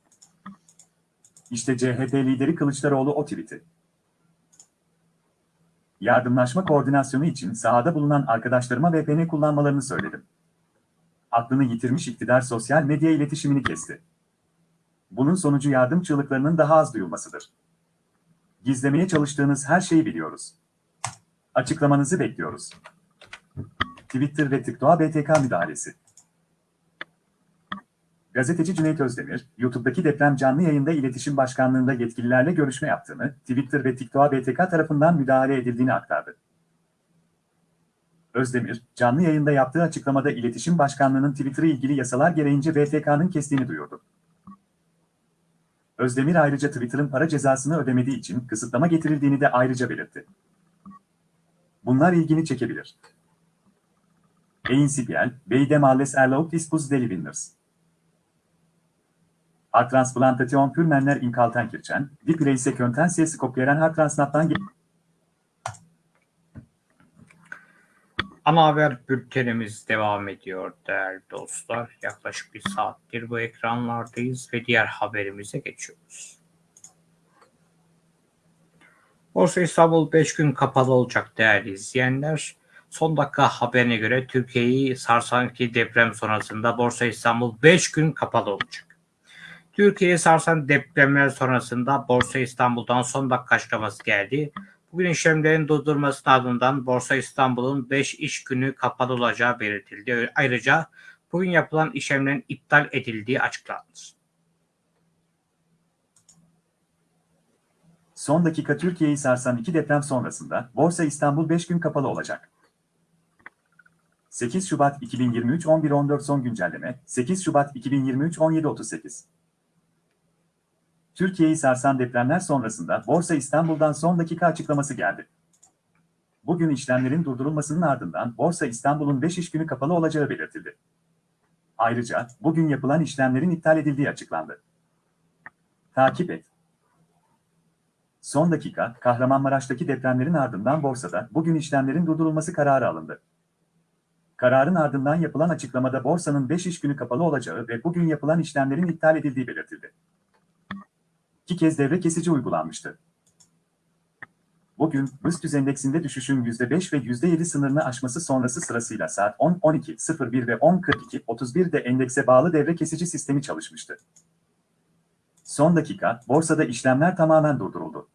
İşte CHP lideri Kılıçdaroğlu o tweet'i. Yardımlaşma koordinasyonu için sahada bulunan arkadaşlarıma VPN kullanmalarını söyledim. Aklını yitirmiş iktidar sosyal medya iletişimini kesti. Bunun sonucu yardım çığlıklarının daha az duyulmasıdır. Gizlemeye çalıştığınız her şeyi biliyoruz. Açıklamanızı bekliyoruz. Twitter ve TikTok'a BTK müdahalesi. Gazeteci Cüneyt Özdemir, YouTube'daki deprem canlı yayında iletişim başkanlığında yetkililerle görüşme yaptığını, Twitter ve TikTok'a BTK tarafından müdahale edildiğini aktardı. Özdemir, canlı yayında yaptığı açıklamada iletişim başkanlığının Twitter'ı ilgili yasalar gereğince BTK'nın kestiğini duyurdu. Özdemir ayrıca Twitter'ın para cezasını ödemediği için kısıtlama getirildiğini de ayrıca belirtti. Bunlar ilgini çekebilir. Principial, Beide Males erlaubt dispus deli winners. Harttransplantation für Männer in Kaltenkirchen, die Preise könnten ses kopieren Ana haber bültenimiz devam ediyor değerli dostlar. Yaklaşık bir saattir bu ekranlardayız ve diğer haberimize geçiyoruz. Borsa İstanbul 5 gün kapalı olacak değerli izleyenler. Son dakika haberine göre Türkiye'yi sarsan ki deprem sonrasında Borsa İstanbul 5 gün kapalı olacak. Türkiye'yi sarsan depremler sonrasında Borsa İstanbul'dan son dakika açıklaması geldi. Bugün işlemlerin durdurulmasının ardından Borsa İstanbul'un 5 iş günü kapalı olacağı belirtildi. Ayrıca bugün yapılan işlemlerin iptal edildiği açıklandı. Son dakika Türkiye'yi sarsan iki deprem sonrasında Borsa İstanbul 5 gün kapalı olacak. 8 Şubat 2023 11.14 son güncelleme 8 Şubat 2023 17.38 Türkiye'yi sarsan depremler sonrasında Borsa İstanbul'dan son dakika açıklaması geldi. Bugün işlemlerin durdurulmasının ardından Borsa İstanbul'un 5 iş günü kapalı olacağı belirtildi. Ayrıca bugün yapılan işlemlerin iptal edildiği açıklandı. Takip et. Son dakika, Kahramanmaraş'taki depremlerin ardından borsada bugün işlemlerin durdurulması kararı alındı. Kararın ardından yapılan açıklamada borsanın 5 iş günü kapalı olacağı ve bugün yapılan işlemlerin iptal edildiği belirtildi iki kez devre kesici uygulanmıştı. Bugün, BIST endeksinde düşüşün %5 ve %7 sınırını aşması sonrası sırasıyla saat 10, 12, 01 ve 10, 42, 31'de endekse bağlı devre kesici sistemi çalışmıştı. Son dakika, borsada işlemler tamamen durduruldu.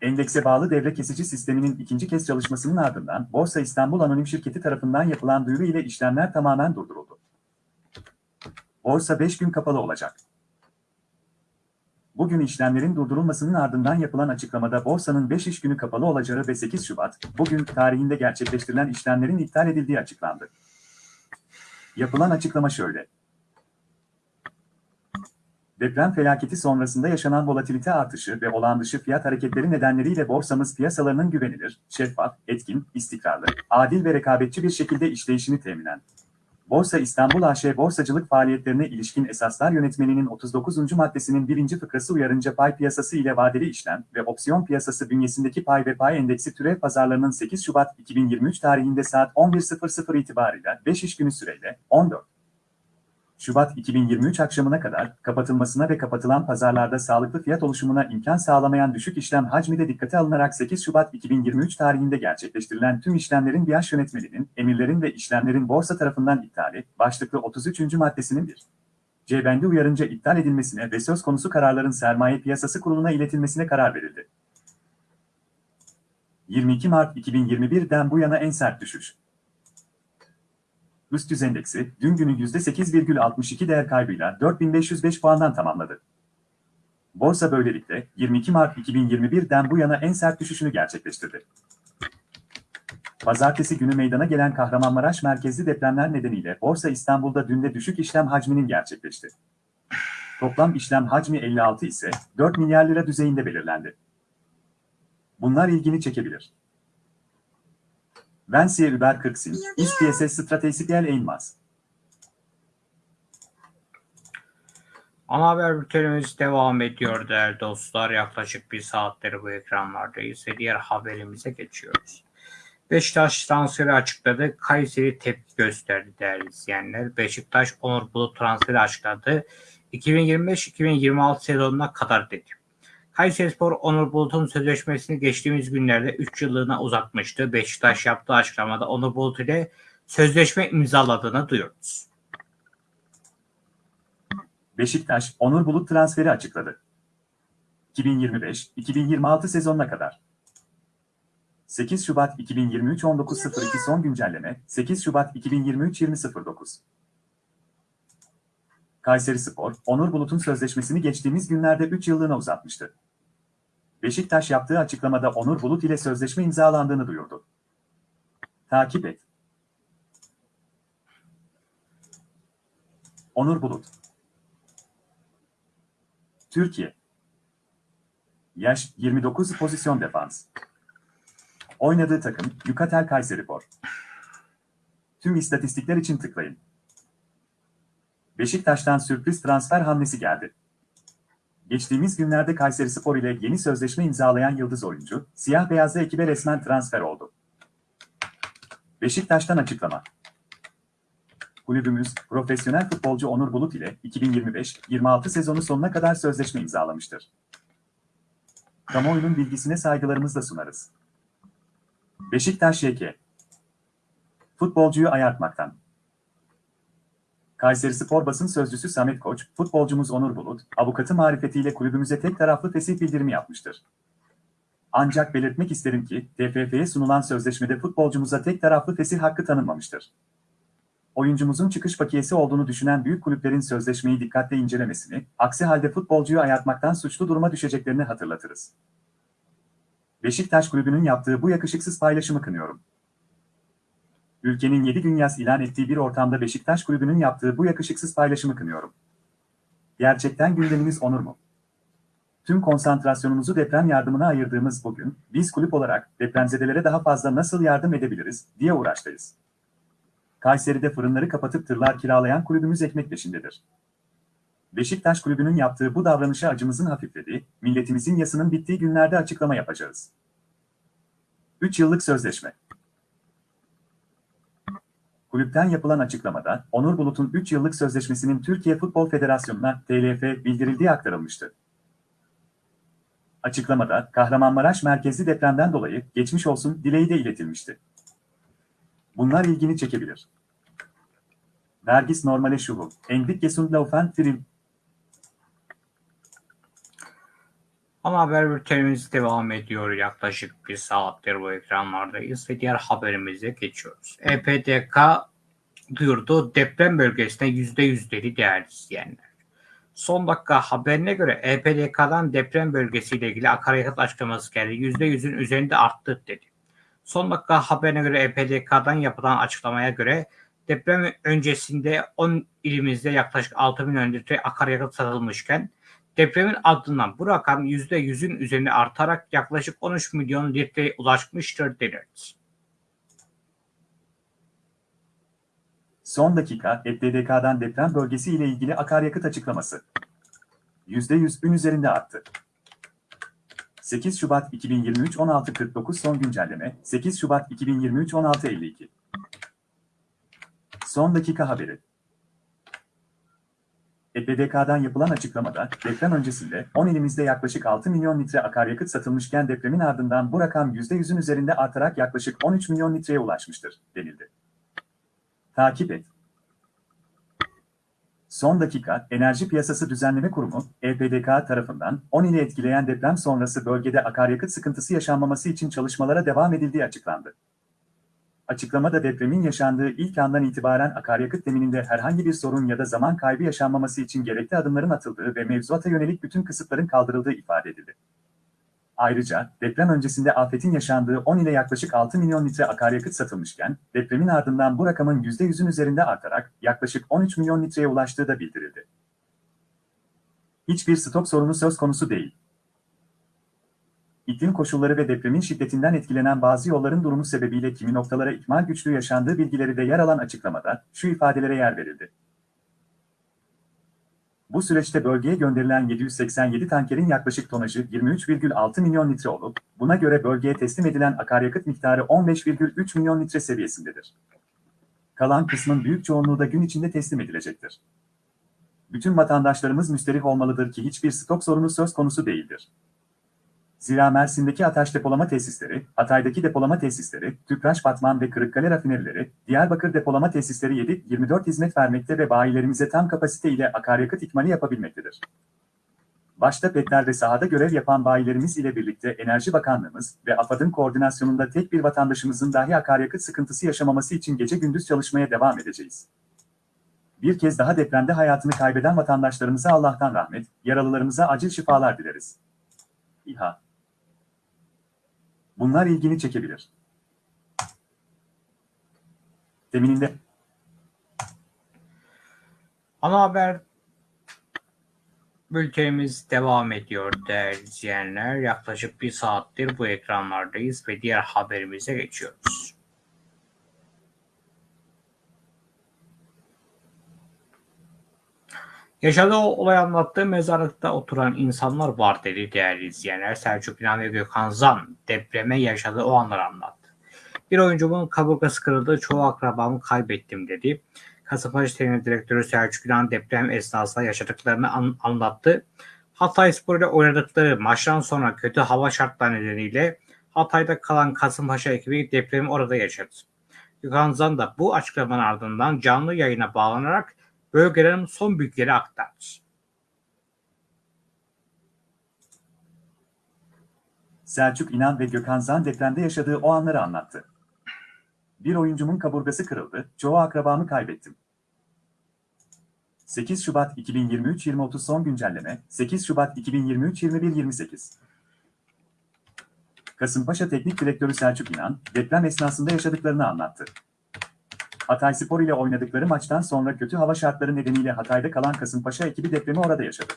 Endekse bağlı devre kesici sisteminin ikinci kez çalışmasının ardından Borsa İstanbul Anonim Şirketi tarafından yapılan duyuru ile işlemler tamamen durduruldu. Borsa 5 gün kapalı olacak. Bugün işlemlerin durdurulmasının ardından yapılan açıklamada borsanın 5 iş günü kapalı olacağı ve 8 Şubat, bugün tarihinde gerçekleştirilen işlemlerin iptal edildiği açıklandı. Yapılan açıklama şöyle. Deprem felaketi sonrasında yaşanan volatilite artışı ve olağan dışı fiyat hareketleri nedenleriyle borsamız piyasalarının güvenilir, şeffaf, etkin, istikrarlı, adil ve rekabetçi bir şekilde işleyişini teminen Borsa İstanbul AŞ borsacılık faaliyetlerine ilişkin esaslar yönetmeliğinin 39. maddesinin birinci fıkrası uyarınca pay piyasası ile vadeli işlem ve opsiyon piyasası bünyesindeki pay ve pay endeksi türev pazarlarının 8 Şubat 2023 tarihinde saat 11.00 itibariyle 5 iş günü süreyle 14 Şubat 2023 akşamına kadar kapatılmasına ve kapatılan pazarlarda sağlıklı fiyat oluşumuna imkan sağlamayan düşük işlem hacmi de dikkate alınarak 8 Şubat 2023 tarihinde gerçekleştirilen tüm işlemlerin BİAŞ yönetmeliğinin, emirlerin ve işlemlerin borsa tarafından iptali, başlıklı 33. maddesinin 1. C bendi uyarınca iptal edilmesine ve söz konusu kararların sermaye piyasası kuruluna iletilmesine karar verildi. 22 Mart 2021'den bu yana en sert düşüş. Üst yüz endeksi dün günü %8,62 değer kaybıyla 4505 puandan tamamladı. Borsa böylelikle 22 Mart 2021'den bu yana en sert düşüşünü gerçekleştirdi. Pazartesi günü meydana gelen Kahramanmaraş merkezli depremler nedeniyle Borsa İstanbul'da dün de düşük işlem hacminin gerçekleşti. Toplam işlem hacmi 56 ise 4 milyar lira düzeyinde belirlendi. Bunlar ilgini çekebilir. Vensiye Über 40 Sin, İş PSS Stratejisel Eğilmaz. Ana haber bültenimiz devam ediyor değerli dostlar. Yaklaşık bir saatleri bu ekranlardayız ve diğer haberimize geçiyoruz. Beşiktaş transferi açıkladı. Kayseri tepki gösterdi değerli izleyenler. Beşiktaş Onur Bulut transferi açıkladı. 2025-2026 sezonuna kadar dedi. Kayserispor Onur Bulut'un sözleşmesini geçtiğimiz günlerde 3 yıllığına uzatmıştı. Beşiktaş yaptığı açıklamada Onur Bulut ile sözleşme imzaladığını duyuyoruz. Beşiktaş, Onur Bulut transferi açıkladı. 2025-2026 sezonuna kadar. 8 Şubat 2023 19.02 son güncelleme 8 Şubat 2023 20.09 Kayseri Spor, Onur Bulut'un sözleşmesini geçtiğimiz günlerde 3 yıllığına uzatmıştı. Beşiktaş yaptığı açıklamada Onur Bulut ile sözleşme imzalandığını duyurdu. Takip et. Onur Bulut Türkiye Yaş 29 pozisyon defans Oynadığı takım Yukatel Kayserispor. Tüm istatistikler için tıklayın. Beşiktaş'tan sürpriz transfer hamlesi geldi. Geçtiğimiz günlerde Kayserispor ile yeni sözleşme imzalayan yıldız oyuncu, siyah beyazlı ekibe resmen transfer oldu. Beşiktaş'tan açıklama. Kulübümüz, profesyonel futbolcu Onur Bulut ile 2025-26 sezonu sonuna kadar sözleşme imzalamıştır. Kamuoyunun bilgisine saygılarımızla sunarız. Beşiktaş YK. Futbolcuyu ayartmaktan. Kayseri Spor basın sözcüsü Samet Koç, futbolcumuz Onur Bulut, avukatı marifetiyle kulübümüze tek taraflı fesih bildirimi yapmıştır. Ancak belirtmek isterim ki, TFF'ye sunulan sözleşmede futbolcumuza tek taraflı fesih hakkı tanınmamıştır. Oyuncumuzun çıkış bakiyesi olduğunu düşünen büyük kulüplerin sözleşmeyi dikkatle incelemesini, aksi halde futbolcuyu ayartmaktan suçlu duruma düşeceklerini hatırlatırız. Beşiktaş Kulübü'nün yaptığı bu yakışıksız paylaşımı kınıyorum. Ülkenin 7 gün yaz ilan ettiği bir ortamda Beşiktaş Kulübü'nün yaptığı bu yakışıksız paylaşımı kınıyorum. Gerçekten gündemimiz onur mu? Tüm konsantrasyonumuzu deprem yardımına ayırdığımız bugün, biz kulüp olarak depremzedelere daha fazla nasıl yardım edebiliriz diye uğraştayız. Kayseri'de fırınları kapatıp tırlar kiralayan kulübümüz ekmek peşindedir. Beşiktaş Kulübü'nün yaptığı bu davranışa acımızın hafiflediği, milletimizin yasının bittiği günlerde açıklama yapacağız. 3 yıllık sözleşme. Kulüpten yapılan açıklamada, Onur Bulut'un 3 yıllık sözleşmesinin Türkiye Futbol Federasyonu'na TLF bildirildiği aktarılmıştı. Açıklamada, Kahramanmaraş merkezli depremden dolayı geçmiş olsun dileği de iletilmişti. Bunlar ilgini çekebilir. Vergis normale şuhu, Endik Gesund Laufen Trim, Ana haber bültenimiz devam ediyor. Yaklaşık bir saattir bu ekranlardayız ve diğer haberimize geçiyoruz. EPDK duyurdu deprem bölgesine %100'leri değerli izleyenler. Son dakika haberine göre EPDK'dan deprem bölgesiyle ilgili akaryakıt açıklaması geldi. %100'ün üzerinde arttı dedi. Son dakika haberine göre EPDK'dan yapılan açıklamaya göre deprem öncesinde 10 ilimizde yaklaşık 6 milyon litre akaryakıt satılmışken Depremin ardından bu rakam %100'ün üzerine artarak yaklaşık 13 milyon litreye ulaşmıştır denildi. Son dakika EPDK'dan deprem bölgesi ile ilgili akaryakıt açıklaması. %100'ün üzerinde arttı. 8 Şubat 2023 16.49 son güncelleme 8 Şubat 2023 16.52 Son dakika haberi EPDK'dan yapılan açıklamada deprem öncesinde 10 ilimizde yaklaşık 6 milyon litre akaryakıt satılmışken depremin ardından bu rakam %100'ün üzerinde artarak yaklaşık 13 milyon litreye ulaşmıştır, denildi. Takip et. Son dakika, Enerji Piyasası Düzenleme Kurumu, EPDK tarafından 10 ili etkileyen deprem sonrası bölgede akaryakıt sıkıntısı yaşanmaması için çalışmalara devam edildiği açıklandı. Açıklamada depremin yaşandığı ilk andan itibaren akaryakıt temininde herhangi bir sorun ya da zaman kaybı yaşanmaması için gerekli adımların atıldığı ve mevzuata yönelik bütün kısıtların kaldırıldığı ifade edildi. Ayrıca deprem öncesinde afetin yaşandığı 10 ile yaklaşık 6 milyon litre akaryakıt satılmışken, depremin ardından bu rakamın %100'ün üzerinde artarak yaklaşık 13 milyon litreye ulaştığı da bildirildi. Hiçbir stok sorunu söz konusu değil. İklim koşulları ve depremin şiddetinden etkilenen bazı yolların durumu sebebiyle kimi noktalara ikmal güçlüğü yaşandığı bilgileri de yer alan açıklamada şu ifadelere yer verildi. Bu süreçte bölgeye gönderilen 787 tankerin yaklaşık tonajı 23,6 milyon litre olup, buna göre bölgeye teslim edilen akaryakıt miktarı 15,3 milyon litre seviyesindedir. Kalan kısmın büyük çoğunluğu da gün içinde teslim edilecektir. Bütün vatandaşlarımız müsterih olmalıdır ki hiçbir stok sorunu söz konusu değildir. Zira Mersin'deki Ataş depolama tesisleri, Hatay'daki depolama tesisleri, Tüpraş Batman ve Kırıkkale rafinerileri, Diyarbakır depolama tesisleri 7-24 hizmet vermekte ve bayilerimize tam kapasite ile akaryakıt ikmali yapabilmektedir. Başta petler ve sahada görev yapan bayilerimiz ile birlikte Enerji Bakanlığımız ve AFAD'ın koordinasyonunda tek bir vatandaşımızın dahi akaryakıt sıkıntısı yaşamaması için gece gündüz çalışmaya devam edeceğiz. Bir kez daha depremde hayatını kaybeden vatandaşlarımıza Allah'tan rahmet, yaralılarımıza acil şifalar dileriz. İHA Bunlar ilgini çekebilir. Temininde Ana haber bültenimiz devam ediyor değerli izleyenler. Yaklaşık bir saattir bu ekranlardayız ve diğer haberimize geçiyoruz. Yaşadığı olay anlattığı mezarlıkta oturan insanlar var dedi değerli izleyenler. Selçuk İnan ve Gökhan Zan depreme yaşadığı o anları anlattı. Bir oyuncumun kaburgası kırıldı, çoğu akrabamı kaybettim dedi. Kasımpaşa Teknik Direktörü Selçuk İnan deprem esnasında yaşadıklarını an- anlattı. Hatay Spor ile oynadıkları maçtan sonra kötü hava şartları nedeniyle Hatay'da kalan Kasımpaşa ekibi depremi orada yaşadı. Gökhan Zan da bu açıklamanın ardından canlı yayına bağlanarak bölgelerin son bilgileri aktardı. Selçuk İnan ve Gökhan Zan depremde yaşadığı o anları anlattı. Bir oyuncumun kaburgası kırıldı, çoğu akrabamı kaybettim. 8 Şubat 2023-2030 son güncelleme, 8 Şubat 2023-21-28. Kasımpaşa Teknik Direktörü Selçuk İnan, deprem esnasında yaşadıklarını anlattı. Hatay Spor ile oynadıkları maçtan sonra kötü hava şartları nedeniyle Hatay'da kalan Kasımpaşa ekibi depremi orada yaşadı.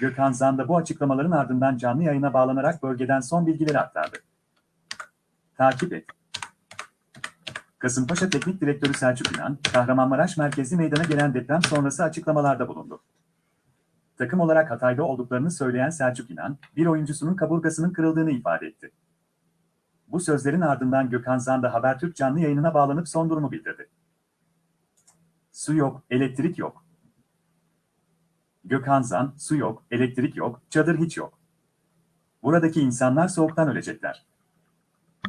Gökhan Zan da bu açıklamaların ardından canlı yayına bağlanarak bölgeden son bilgileri aktardı. Takip et. Kasımpaşa Teknik Direktörü Selçuk İnan, Kahramanmaraş merkezli meydana gelen deprem sonrası açıklamalarda bulundu. Takım olarak Hatay'da olduklarını söyleyen Selçuk İnan, bir oyuncusunun kaburgasının kırıldığını ifade etti. Bu sözlerin ardından Gökhan Zan da Habertürk canlı yayınına bağlanıp son durumu bildirdi. Su yok, elektrik yok. Gökhan Zan, su yok, elektrik yok, çadır hiç yok. Buradaki insanlar soğuktan ölecekler.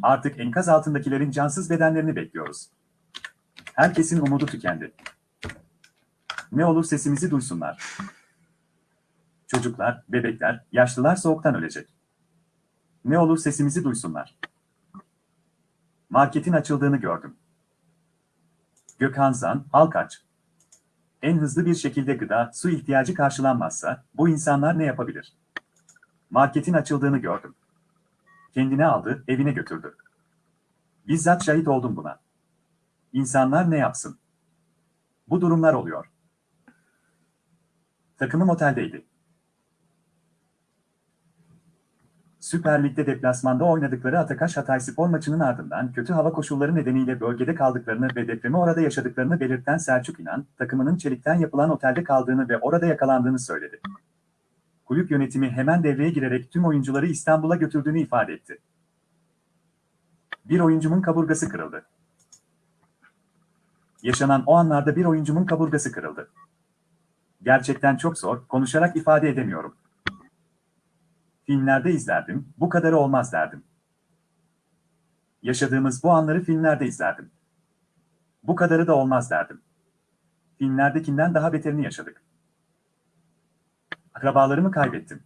Artık enkaz altındakilerin cansız bedenlerini bekliyoruz. Herkesin umudu tükendi. Ne olur sesimizi duysunlar. Çocuklar, bebekler, yaşlılar soğuktan ölecek. Ne olur sesimizi duysunlar. Marketin açıldığını gördüm. Gökhan Zan, halk aç. En hızlı bir şekilde gıda, su ihtiyacı karşılanmazsa bu insanlar ne yapabilir? Marketin açıldığını gördüm. Kendine aldı, evine götürdü. Bizzat şahit oldum buna. İnsanlar ne yapsın? Bu durumlar oluyor. Takımım oteldeydi. Süper Lig'de deplasmanda oynadıkları Atakaş Hatay Spor maçının ardından kötü hava koşulları nedeniyle bölgede kaldıklarını ve depremi orada yaşadıklarını belirten Selçuk İnan, takımının çelikten yapılan otelde kaldığını ve orada yakalandığını söyledi. Kulüp yönetimi hemen devreye girerek tüm oyuncuları İstanbul'a götürdüğünü ifade etti. Bir oyuncumun kaburgası kırıldı. Yaşanan o anlarda bir oyuncumun kaburgası kırıldı. Gerçekten çok zor, konuşarak ifade edemiyorum. Filmlerde izlerdim, bu kadarı olmaz derdim. Yaşadığımız bu anları filmlerde izlerdim. Bu kadarı da olmaz derdim. Filmlerdekinden daha beterini yaşadık. Akrabalarımı kaybettim.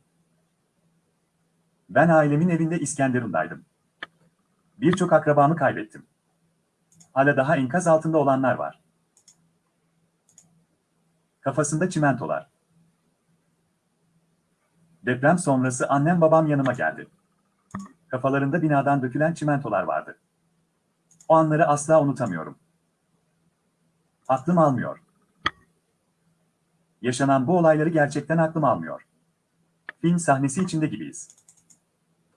Ben ailemin evinde İskenderun'daydım. Birçok akrabamı kaybettim. Hala daha enkaz altında olanlar var. Kafasında çimentolar. Deprem sonrası annem babam yanıma geldi. Kafalarında binadan dökülen çimentolar vardı. O anları asla unutamıyorum. Aklım almıyor. Yaşanan bu olayları gerçekten aklım almıyor. Film sahnesi içinde gibiyiz.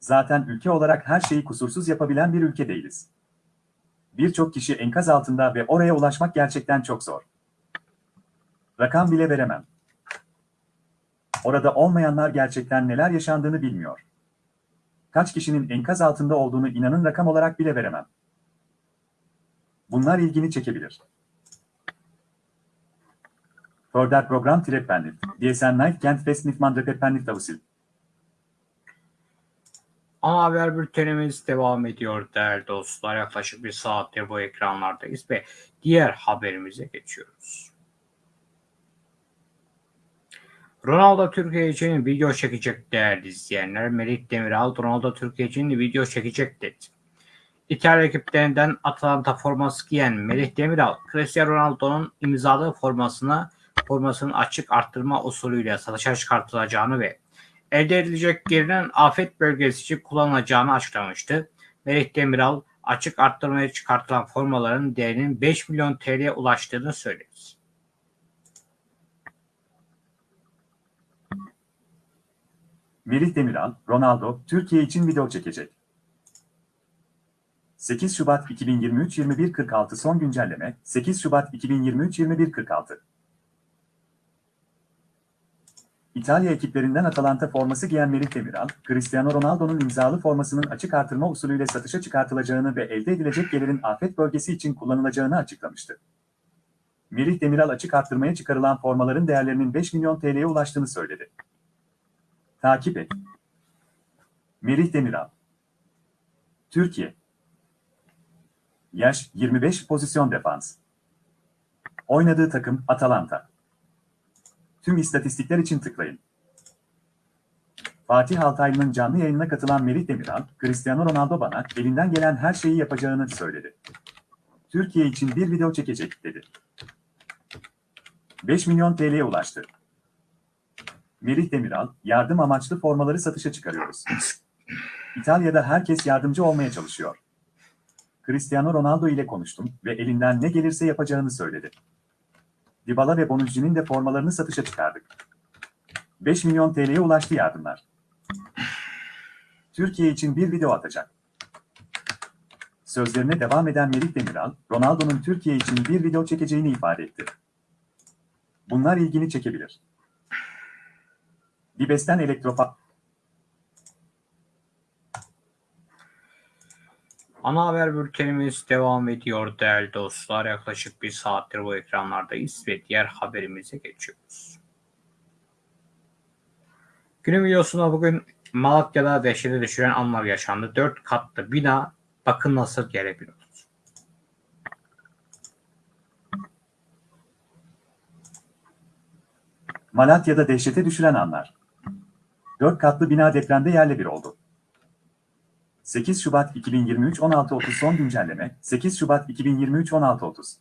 Zaten ülke olarak her şeyi kusursuz yapabilen bir ülke değiliz. Birçok kişi enkaz altında ve oraya ulaşmak gerçekten çok zor. Rakam bile veremem. Orada olmayanlar gerçekten neler yaşandığını bilmiyor. Kaç kişinin enkaz altında olduğunu inanın rakam olarak bile veremem. Bunlar ilgini çekebilir. Förder program Treppenlift. DSN Night Kent Fest Nifman Treppenlift Avusil. Ana haber bültenimiz devam ediyor değerli dostlar. Yaklaşık bir saattir bu ekranlardayız ve diğer haberimize geçiyoruz. Ronaldo Türkiye için video çekecek değerli izleyenler. Melih Demiral Ronaldo Türkiye için video çekecek dedi. İtalya ekiplerinden Atalanta forması giyen Melih Demiral, Cristiano Ronaldo'nun imzalı formasını formasının açık arttırma usulüyle satışa çıkartılacağını ve elde edilecek gelinin afet bölgesi için kullanılacağını açıklamıştı. Melih Demiral açık arttırmaya çıkartılan formaların değerinin 5 milyon TL'ye ulaştığını söyledi. Melih Demiral, Ronaldo, Türkiye için video çekecek. 8 Şubat 2023 21.46 son güncelleme 8 Şubat 2023 21.46 İtalya ekiplerinden Atalanta forması giyen Melih Demiral, Cristiano Ronaldo'nun imzalı formasının açık artırma usulüyle satışa çıkartılacağını ve elde edilecek gelirin afet bölgesi için kullanılacağını açıklamıştı. Melih Demiral açık arttırmaya çıkarılan formaların değerlerinin 5 milyon TL'ye ulaştığını söyledi. Takip et. Melih Demiral Türkiye Yaş 25 pozisyon defans Oynadığı takım Atalanta Tüm istatistikler için tıklayın. Fatih Altaylı'nın canlı yayınına katılan Melih Demiral, Cristiano Ronaldo bana elinden gelen her şeyi yapacağını söyledi. Türkiye için bir video çekecek, dedi. 5 milyon TL'ye ulaştı. Melih Demiral, yardım amaçlı formaları satışa çıkarıyoruz. İtalya'da herkes yardımcı olmaya çalışıyor. Cristiano Ronaldo ile konuştum ve elinden ne gelirse yapacağını söyledi. Dybala ve Bonucci'nin de formalarını satışa çıkardık. 5 milyon TL'ye ulaştı yardımlar. Türkiye için bir video atacak. Sözlerine devam eden Melih Demiral, Ronaldo'nun Türkiye için bir video çekeceğini ifade etti. Bunlar ilgini çekebilir. Dibes'ten elektrofa... Ana haber bültenimiz devam ediyor değerli dostlar. Yaklaşık bir saattir bu ekranlardayız ve diğer haberimize geçiyoruz. Günün videosunda bugün Malatya'da dehşete düşüren anlar yaşandı. Dört katlı bina bakın nasıl gelebiliyor. Malatya'da dehşete düşüren anlar. Dört katlı bina depremde yerle bir oldu. 8 Şubat 2023 16.30 son güncelleme 8 Şubat 2023 16.30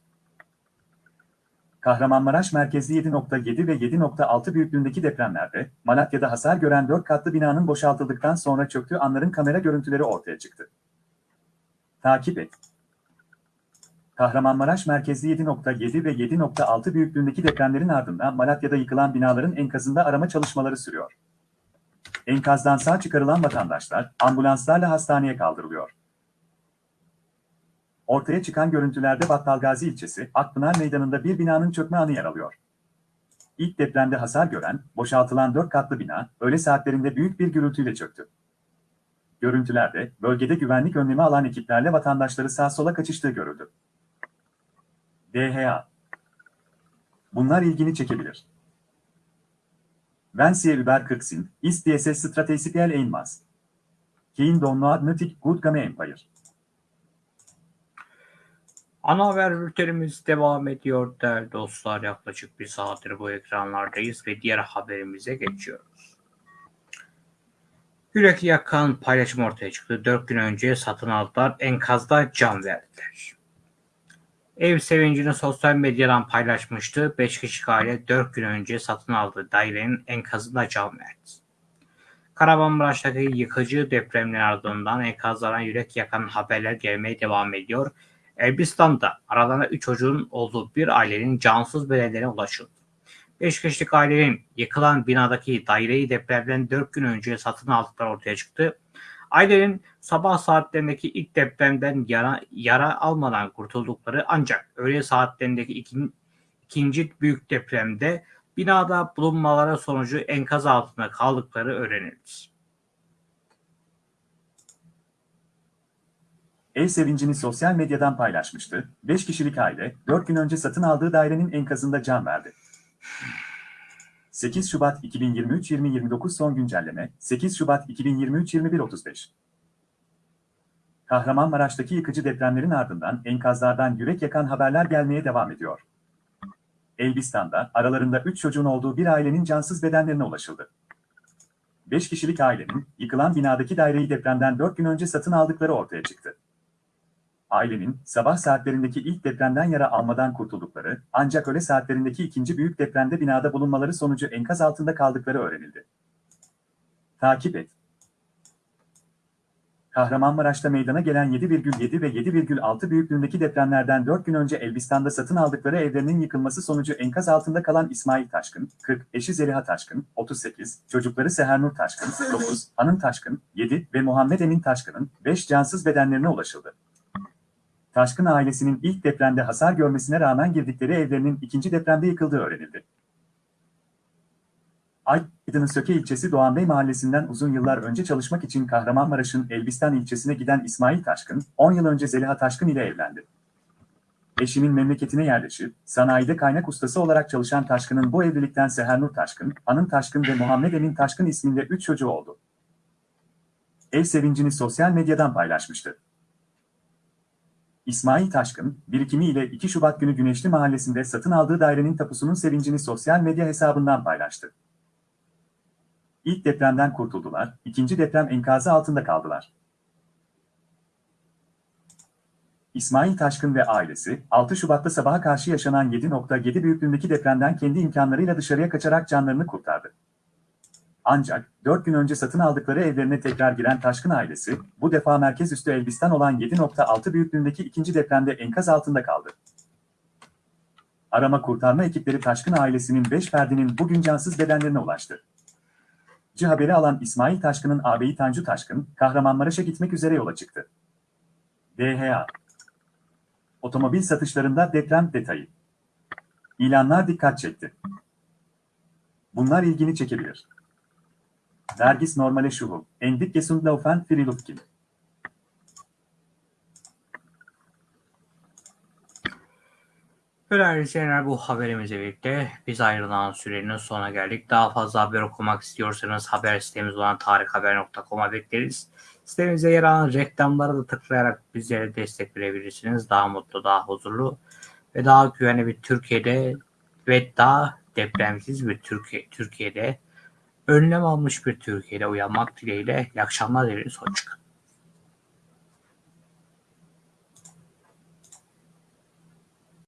Kahramanmaraş merkezli 7.7 ve 7.6 büyüklüğündeki depremlerde Malatya'da hasar gören 4 katlı binanın boşaltıldıktan sonra çöktüğü anların kamera görüntüleri ortaya çıktı. Takip et. Kahramanmaraş merkezli 7.7 ve 7.6 büyüklüğündeki depremlerin ardından Malatya'da yıkılan binaların enkazında arama çalışmaları sürüyor. Enkazdan sağ çıkarılan vatandaşlar ambulanslarla hastaneye kaldırılıyor. Ortaya çıkan görüntülerde Battalgazi ilçesi Akpınar Meydanı'nda bir binanın çökme anı yer alıyor. İlk depremde hasar gören, boşaltılan dört katlı bina, öğle saatlerinde büyük bir gürültüyle çöktü. Görüntülerde, bölgede güvenlik önlemi alan ekiplerle vatandaşları sağ sola kaçıştığı görüldü. DHA Bunlar ilgini çekebilir. Wenn Sie über Krieg sind, ist dieses strategisch einmaß. Kein Donnoad nötig gut game empire. Ana haber bültenimiz devam ediyor değerli dostlar. Yaklaşık bir saattir bu ekranlardayız ve diğer haberimize geçiyoruz. Yürek yakan paylaşım ortaya çıktı. Dört gün önce satın aldılar. Enkazda can verdiler. Ev sevincini sosyal medyadan paylaşmıştı. 5 kişilik aile 4 gün önce satın aldığı dairenin enkazında can verdi. Kahramanmaraş'taki yıkıcı depremlerin ardından enkazlardan yürek yakan haberler gelmeye devam ediyor. Elbistan'da aralarında 3 çocuğun olduğu bir ailenin cansız bedenlerine ulaşıldı. 5 kişilik ailenin yıkılan binadaki daireyi depremden 4 gün önce satın aldıkları ortaya çıktı. Ailenin sabah saatlerindeki ilk depremden yara, yara almadan kurtuldukları ancak öğle saatlerindeki ikin, ikinci büyük depremde binada bulunmaları sonucu enkaz altında kaldıkları öğrenildi. Ev sevincini sosyal medyadan paylaşmıştı. 5 kişilik aile 4 gün önce satın aldığı dairenin enkazında can verdi. 8 Şubat 2023-2029 son güncelleme 8 Şubat 2023-2135 Kahramanmaraş'taki yıkıcı depremlerin ardından enkazlardan yürek yakan haberler gelmeye devam ediyor. Elbistan'da aralarında 3 çocuğun olduğu bir ailenin cansız bedenlerine ulaşıldı. 5 kişilik ailenin yıkılan binadaki daireyi depremden 4 gün önce satın aldıkları ortaya çıktı. Ailenin sabah saatlerindeki ilk depremden yara almadan kurtuldukları ancak öğle saatlerindeki ikinci büyük depremde binada bulunmaları sonucu enkaz altında kaldıkları öğrenildi. Takip et. Kahramanmaraş'ta meydana gelen 7,7 ve 7,6 büyüklüğündeki depremlerden 4 gün önce Elbistan'da satın aldıkları evlerinin yıkılması sonucu enkaz altında kalan İsmail Taşkın, 40, eşi Zeliha Taşkın, 38, çocukları Sehernur Taşkın, 9, Anın Taşkın, 7 ve Muhammed Emin Taşkın'ın 5 cansız bedenlerine ulaşıldı. Taşkın ailesinin ilk depremde hasar görmesine rağmen girdikleri evlerinin ikinci depremde yıkıldığı öğrenildi. Aydın'ın Söke ilçesi Doğanbey mahallesinden uzun yıllar önce çalışmak için Kahramanmaraş'ın Elbistan ilçesine giden İsmail Taşkın, 10 yıl önce Zeliha Taşkın ile evlendi. Eşinin memleketine yerleşip, sanayide kaynak ustası olarak çalışan Taşkın'ın bu evlilikten Sehernur Taşkın, Anın Taşkın ve Muhammed Emin Taşkın isminde 3 çocuğu oldu. Ev sevincini sosyal medyadan paylaşmıştı. İsmail Taşkın, birikimiyle 2 Şubat günü Güneşli Mahallesi'nde satın aldığı dairenin tapusunun sevincini sosyal medya hesabından paylaştı. İlk depremden kurtuldular, ikinci deprem enkazı altında kaldılar. İsmail Taşkın ve ailesi, 6 Şubat'ta sabaha karşı yaşanan 7.7 büyüklüğündeki depremden kendi imkanlarıyla dışarıya kaçarak canlarını kurtardı. Ancak 4 gün önce satın aldıkları evlerine tekrar giren Taşkın ailesi, bu defa merkez üstü Elbistan olan 7.6 büyüklüğündeki ikinci depremde enkaz altında kaldı. Arama kurtarma ekipleri Taşkın ailesinin 5 ferdinin bugün cansız bedenlerine ulaştı. C haberi alan İsmail Taşkın'ın ağabeyi Tanju Taşkın, Kahramanmaraş'a gitmek üzere yola çıktı. DHA Otomobil satışlarında deprem detayı. İlanlar dikkat çekti. Bunlar ilgini çekebilir. Vergis normale Schuhe, Endik Gesundlaufen für die Değerli izleyenler bu haberimizle birlikte biz ayrılan sürenin sonuna geldik. Daha fazla haber okumak istiyorsanız haber sitemiz olan tarikhaber.com'a bekleriz. Sitemizde yer alan reklamlara da tıklayarak bizlere destek verebilirsiniz. Daha mutlu, daha huzurlu ve daha güvenli bir Türkiye'de ve daha depremsiz bir Türkiye, Türkiye'de önlem almış bir Türkiye'de uyanmak dileğiyle. İyi akşamlar dileriz. Hoşçakalın.